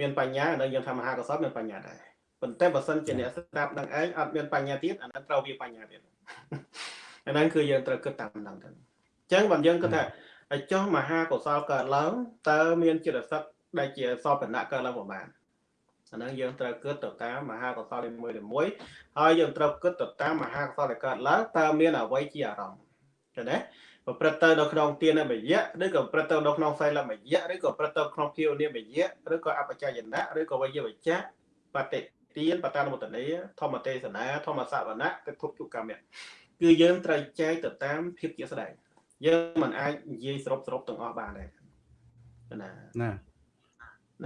មានបញ្ញានៅយើងថាមហាកសលមានបញ្ញាដែរប៉ុន្តែបើសិនជាអ្នកស្ដាប់នឹងឯងអត់មានបញ្ញាទៀតអានឹងត្រូវវាបញ្ញាទៀតអាហ្នឹងគឺយើងត្រូវគិតតាមនឹងទៅអញ្ចឹងបើយើងគិតថាឲ្យចុះមហាកុសលកើតឡើងតើមានចិត្តសឹកដែលជាសពណៈកើតឡើងប្រហែលអាហ្នឹងយើងត្រូវគិតទៅតាមមហាកុសលមួយមួយហើយយើងត្រូវគិតទៅតាមមហាកុសលដែលកើតឡើងតើមានអ្វីជាអារម្មណ៍ឃើញទេ ប្រព្រឹត្តទៅនៅក្នុងទានមយៈឬក៏ប្រព្រឹត្តទៅនៅក្នុងសីលមយៈឬក៏ប្រព្រឹត្តទៅក្នុងភាវនាមយៈឬក៏អបច្ចយណៈឬក៏វិយវចៈបតិទានបតានមុតនីធម្មទេសនាធម្មសវណៈទិភពជកម្មគឺយើងត្រូវចែកទៅតាមភាពជាស្ដែងយើងមិនអាចនិយាយសរុបសរុបទាំងអស់បានដែរណាណា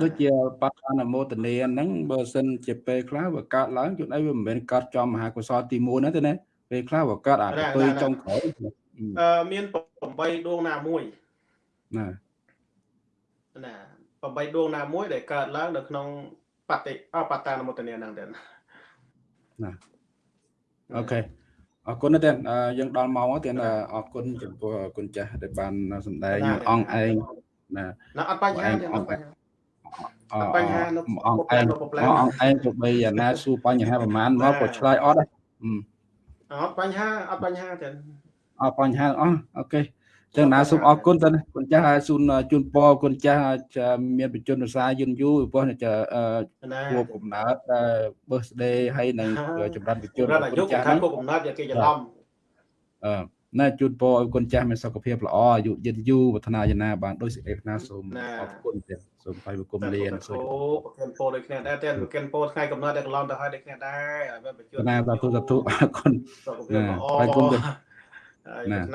ដូចជាបត្តអនុមោទនាហ្នឹងបើសិនជាពេលខ្លះវាកើតឡើងជួនអីវាមិនមែនកើតចំមហាកុសលទី1ណាទេណាពេលខ្លះវាកើតអាពើចុងក្រោយអឺ មាន8ដួងណាមួយណាណា8ដួងណាមួយ ដែលកើតឡើង នៅក្នុងបតិអបតានុមោទនាហ្នឹងទេណាអូខេអរគុណទេយើងដល់ម៉ោងទៀតអរគុណចំពោះគុណចាស់ដែលបានសម្ដែងអង្គឯងណាណាអត់បញ្ហាទេអត់បញ្ហាបញ្ហានៅអង្គឯងអង្គឯងទៅបីអាណាសួរបញ្ហាប្រហែលមកក៏ឆ្លើយអត់អត់បញ្ហាអត់បញ្ហាទេអត់ បញ្ហាអស់អូខេចឹងណាសូមអរគុណតើគុណចាស់សូមជូនពរគុណចាស់មានបញ្ជនរសាយឺនយូរព្រោះจะណាគួរកំណើតដែល birthday ហើយនឹងចម្រើនបញ្ជនរត់អាយុគុណចាស់ខាហ្នឹងងគុកកំណត់យកគេច្រឡំអឺណែជូនពរឲ្យគុណចាស់មានសុខភាពល្អអាយុយឺនយូរប្រាថ្នាយ៉ាងណាបានដោយសេចក្តីប្រាថ្នាសូមអរគុណទៀតសូមថ្លែងបង្គំលានសូមអូប្រគិនពោដូចគ្នាដែរតែប្រគិនពោថ្ងៃកំណត់តែកន្លងទៅហើយដូចគ្នាដែរហើយបញ្ជនណាសាធុសាធុអរគុណសុខភាពល្អហើយគុំទៀត Nè.